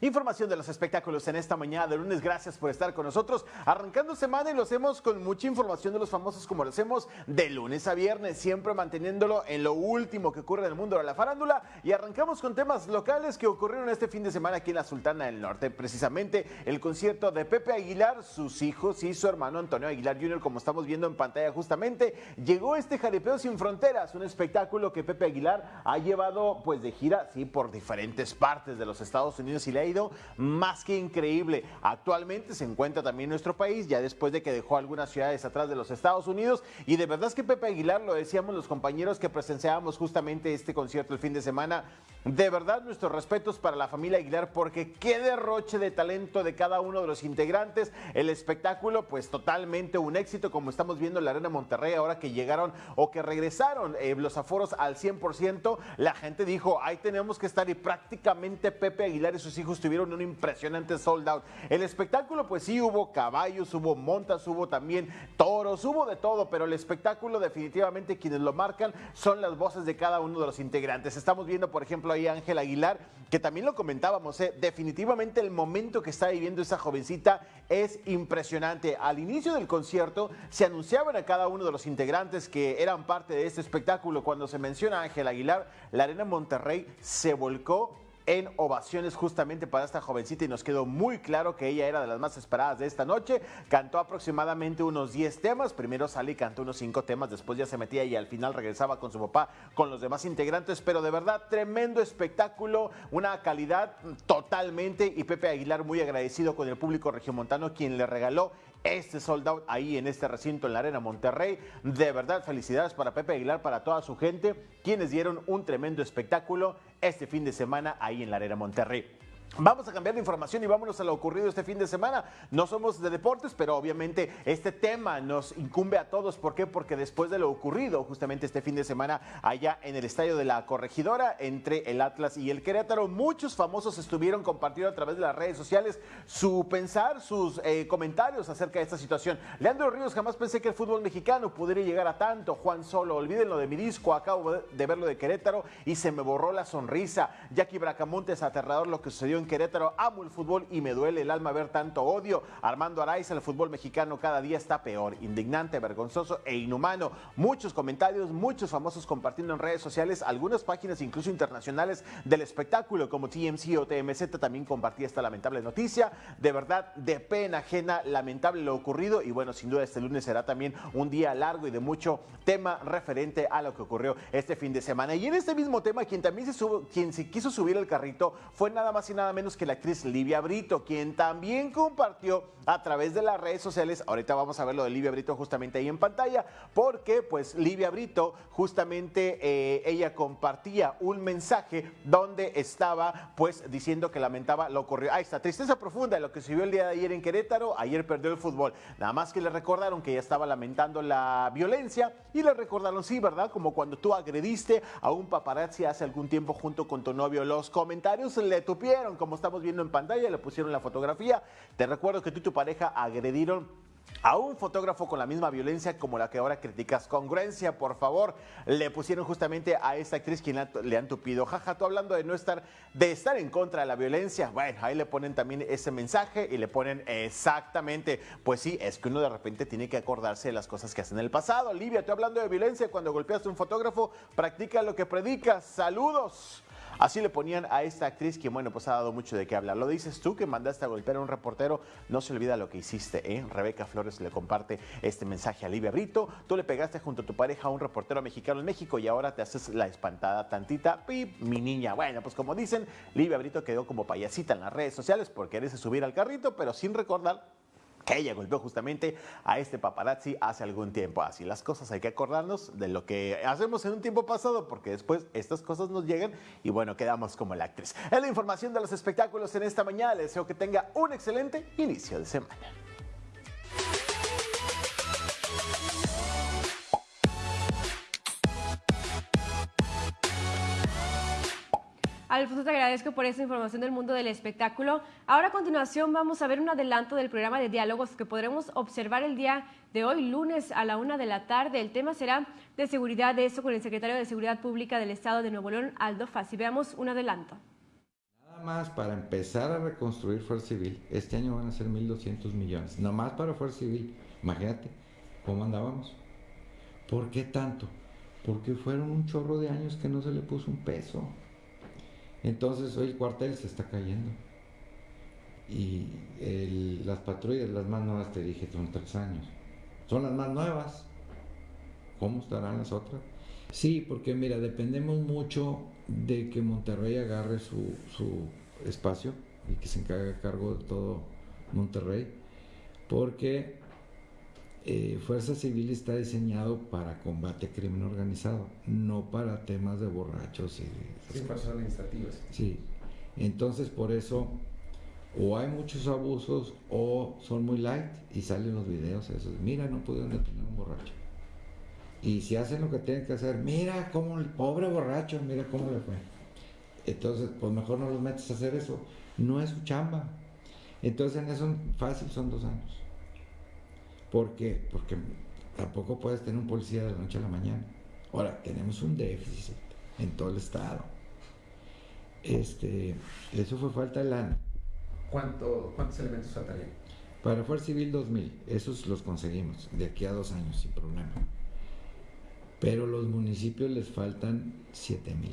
Información de los espectáculos en esta mañana de lunes. Gracias por estar con nosotros. Arrancando semana y lo hacemos con mucha información de los famosos como lo hacemos de lunes a viernes, siempre manteniéndolo en lo último que ocurre en el mundo de la farándula. Y arrancamos con temas locales que ocurrieron este fin de semana aquí en la Sultana del Norte. Precisamente el concierto de Pepe Aguilar, sus hijos y su hermano Antonio Aguilar Jr., como estamos viendo en pantalla justamente, llegó este Jaripeo Sin Fronteras, un espectáculo que Pepe Aguilar ha llevado pues de gira, sí, por diferentes partes de los Estados Unidos y le ha más que increíble. Actualmente se encuentra también en nuestro país, ya después de que dejó algunas ciudades atrás de los Estados Unidos. Y de verdad es que Pepe Aguilar, lo decíamos los compañeros que presenciábamos justamente este concierto el fin de semana, de verdad nuestros respetos para la familia Aguilar, porque qué derroche de talento de cada uno de los integrantes. El espectáculo, pues totalmente un éxito, como estamos viendo en la Arena Monterrey, ahora que llegaron o que regresaron eh, los aforos al 100%, la gente dijo, ahí tenemos que estar y prácticamente Pepe Aguilar y sus hijos tuvieron un impresionante sold out. El espectáculo, pues sí, hubo caballos, hubo montas, hubo también toros, hubo de todo, pero el espectáculo definitivamente quienes lo marcan son las voces de cada uno de los integrantes. Estamos viendo, por ejemplo, ahí a Ángel Aguilar, que también lo comentábamos, ¿eh? definitivamente el momento que está viviendo esa jovencita es impresionante. Al inicio del concierto se anunciaban a cada uno de los integrantes que eran parte de este espectáculo. Cuando se menciona a Ángel Aguilar, la Arena Monterrey se volcó en ovaciones justamente para esta jovencita y nos quedó muy claro que ella era de las más esperadas de esta noche. Cantó aproximadamente unos 10 temas, primero salí y cantó unos 5 temas, después ya se metía y al final regresaba con su papá, con los demás integrantes, pero de verdad tremendo espectáculo, una calidad totalmente. Y Pepe Aguilar muy agradecido con el público regiomontano quien le regaló este sold out ahí en este recinto en la Arena Monterrey. De verdad, felicidades para Pepe Aguilar, para toda su gente, quienes dieron un tremendo espectáculo este fin de semana ahí en la Arena Monterrey. Vamos a cambiar de información y vámonos a lo ocurrido este fin de semana. No somos de deportes, pero obviamente este tema nos incumbe a todos. ¿Por qué? Porque después de lo ocurrido justamente este fin de semana allá en el estadio de la Corregidora entre el Atlas y el Querétaro, muchos famosos estuvieron compartiendo a través de las redes sociales su pensar, sus eh, comentarios acerca de esta situación. Leandro Ríos, jamás pensé que el fútbol mexicano pudiera llegar a tanto. Juan Solo, olvídenlo de mi disco, acabo de verlo de Querétaro y se me borró la sonrisa. Jackie Bracamontes, aterrador lo que sucedió en Querétaro, amo el fútbol y me duele el alma ver tanto odio. Armando Araiza, el fútbol mexicano cada día está peor, indignante, vergonzoso e inhumano. Muchos comentarios, muchos famosos compartiendo en redes sociales, algunas páginas incluso internacionales del espectáculo como TMC o TMZ también compartía esta lamentable noticia. De verdad, de pena ajena, lamentable lo ocurrido y bueno, sin duda este lunes será también un día largo y de mucho tema referente a lo que ocurrió este fin de semana. Y en este mismo tema, quien también se, quien se quiso subir el carrito fue nada más y nada menos que la actriz Livia Brito, quien también compartió a través de las redes sociales, ahorita vamos a ver lo de Livia Brito justamente ahí en pantalla, porque pues Livia Brito justamente eh, ella compartía un mensaje donde estaba pues diciendo que lamentaba lo ocurrido. Ahí está, tristeza profunda de lo que se vio el día de ayer en Querétaro, ayer perdió el fútbol, nada más que le recordaron que ella estaba lamentando la violencia y le recordaron, sí, ¿verdad? Como cuando tú agrediste a un paparazzi hace algún tiempo junto con tu novio, los comentarios le tupieron como estamos viendo en pantalla, le pusieron la fotografía. Te recuerdo que tú y tu pareja agredieron a un fotógrafo con la misma violencia como la que ahora criticas. Congruencia, por favor. Le pusieron justamente a esta actriz quien le han tupido. Jaja, tú hablando de no estar, de estar en contra de la violencia. Bueno, ahí le ponen también ese mensaje y le ponen exactamente, pues sí, es que uno de repente tiene que acordarse de las cosas que hace en el pasado. Livia, tú hablando de violencia, cuando golpeaste a un fotógrafo, practica lo que predicas. Saludos. Así le ponían a esta actriz, que bueno, pues ha dado mucho de qué hablar. Lo dices tú que mandaste a golpear a un reportero, no se olvida lo que hiciste, ¿eh? Rebeca Flores le comparte este mensaje a Livia Brito. Tú le pegaste junto a tu pareja a un reportero mexicano en México y ahora te haces la espantada tantita. Pip, mi niña. Bueno, pues como dicen, Livia Brito quedó como payasita en las redes sociales por quererse subir al carrito, pero sin recordar que ella golpeó justamente a este paparazzi hace algún tiempo. Así las cosas hay que acordarnos de lo que hacemos en un tiempo pasado, porque después estas cosas nos llegan y bueno, quedamos como la actriz. Es la información de los espectáculos en esta mañana. Les deseo que tenga un excelente inicio de semana. Alfonso, te agradezco por esta información del mundo del espectáculo. Ahora a continuación vamos a ver un adelanto del programa de diálogos que podremos observar el día de hoy, lunes a la una de la tarde. El tema será de seguridad de eso con el secretario de Seguridad Pública del Estado de Nuevo León, Aldo Fassi. Veamos un adelanto. Nada más para empezar a reconstruir Fuerza Civil, este año van a ser 1.200 millones. Nada más para Fuerza Civil. Imagínate cómo andábamos. ¿Por qué tanto? Porque fueron un chorro de años que no se le puso un peso. Entonces hoy el cuartel se está cayendo. Y las patrullas, las más nuevas, te dije, son tres años. Son las más nuevas. ¿Cómo estarán las otras? Sí, porque mira, dependemos mucho de que Monterrey agarre su, su espacio y que se encargue a cargo de todo Monterrey. Porque eh, Fuerza Civil está diseñado para combate a crimen organizado, no para temas de borrachos y sí, cosas administrativas. Sí, entonces por eso o hay muchos abusos o son muy light y salen los videos esos, mira, no pudieron detener un borracho. Y si hacen lo que tienen que hacer, mira cómo el pobre borracho, mira cómo le fue. Entonces, pues mejor no los metes a hacer eso. No es su chamba. Entonces en eso fácil son dos años. ¿Por qué? Porque tampoco puedes tener un policía de la noche a la mañana. Ahora, tenemos un déficit en todo el estado. Este, eso fue falta de lana. ¿Cuánto, ¿Cuántos elementos faltarían? Para Fuerza Civil 2000, esos los conseguimos de aquí a dos años sin problema. Pero los municipios les faltan 7000.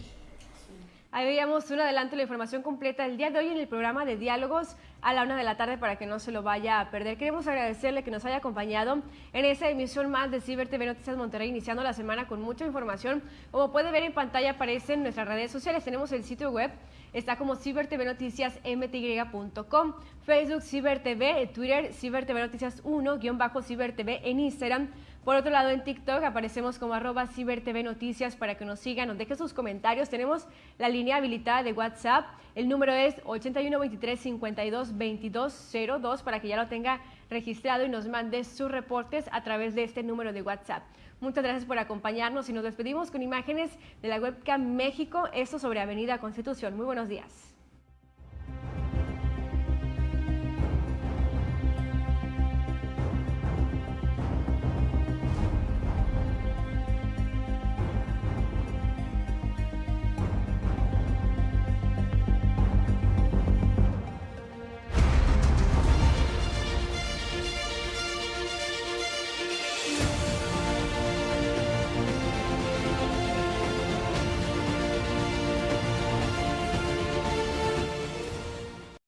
Ahí veíamos un adelanto de la información completa el día de hoy en el programa de diálogos a la una de la tarde para que no se lo vaya a perder. Queremos agradecerle que nos haya acompañado en esta emisión más de Ciber TV Noticias Monterrey, iniciando la semana con mucha información. Como puede ver en pantalla aparecen nuestras redes sociales. Tenemos el sitio web, está como cibertvnoticiasmty.com, Facebook Ciber TV, Twitter Ciber TV Noticias 1, guion bajo Ciber TV en Instagram Por otro lado, en TikTok aparecemos como arroba CiberTV Noticias para que nos sigan, nos dejen sus comentarios. Tenemos la línea habilitada de WhatsApp. El número es 8123-522202 para que ya lo tenga registrado y nos mande sus reportes a través de este número de WhatsApp. Muchas gracias por acompañarnos y nos despedimos con imágenes de la webcam México, esto sobre Avenida Constitución. Muy buenos días.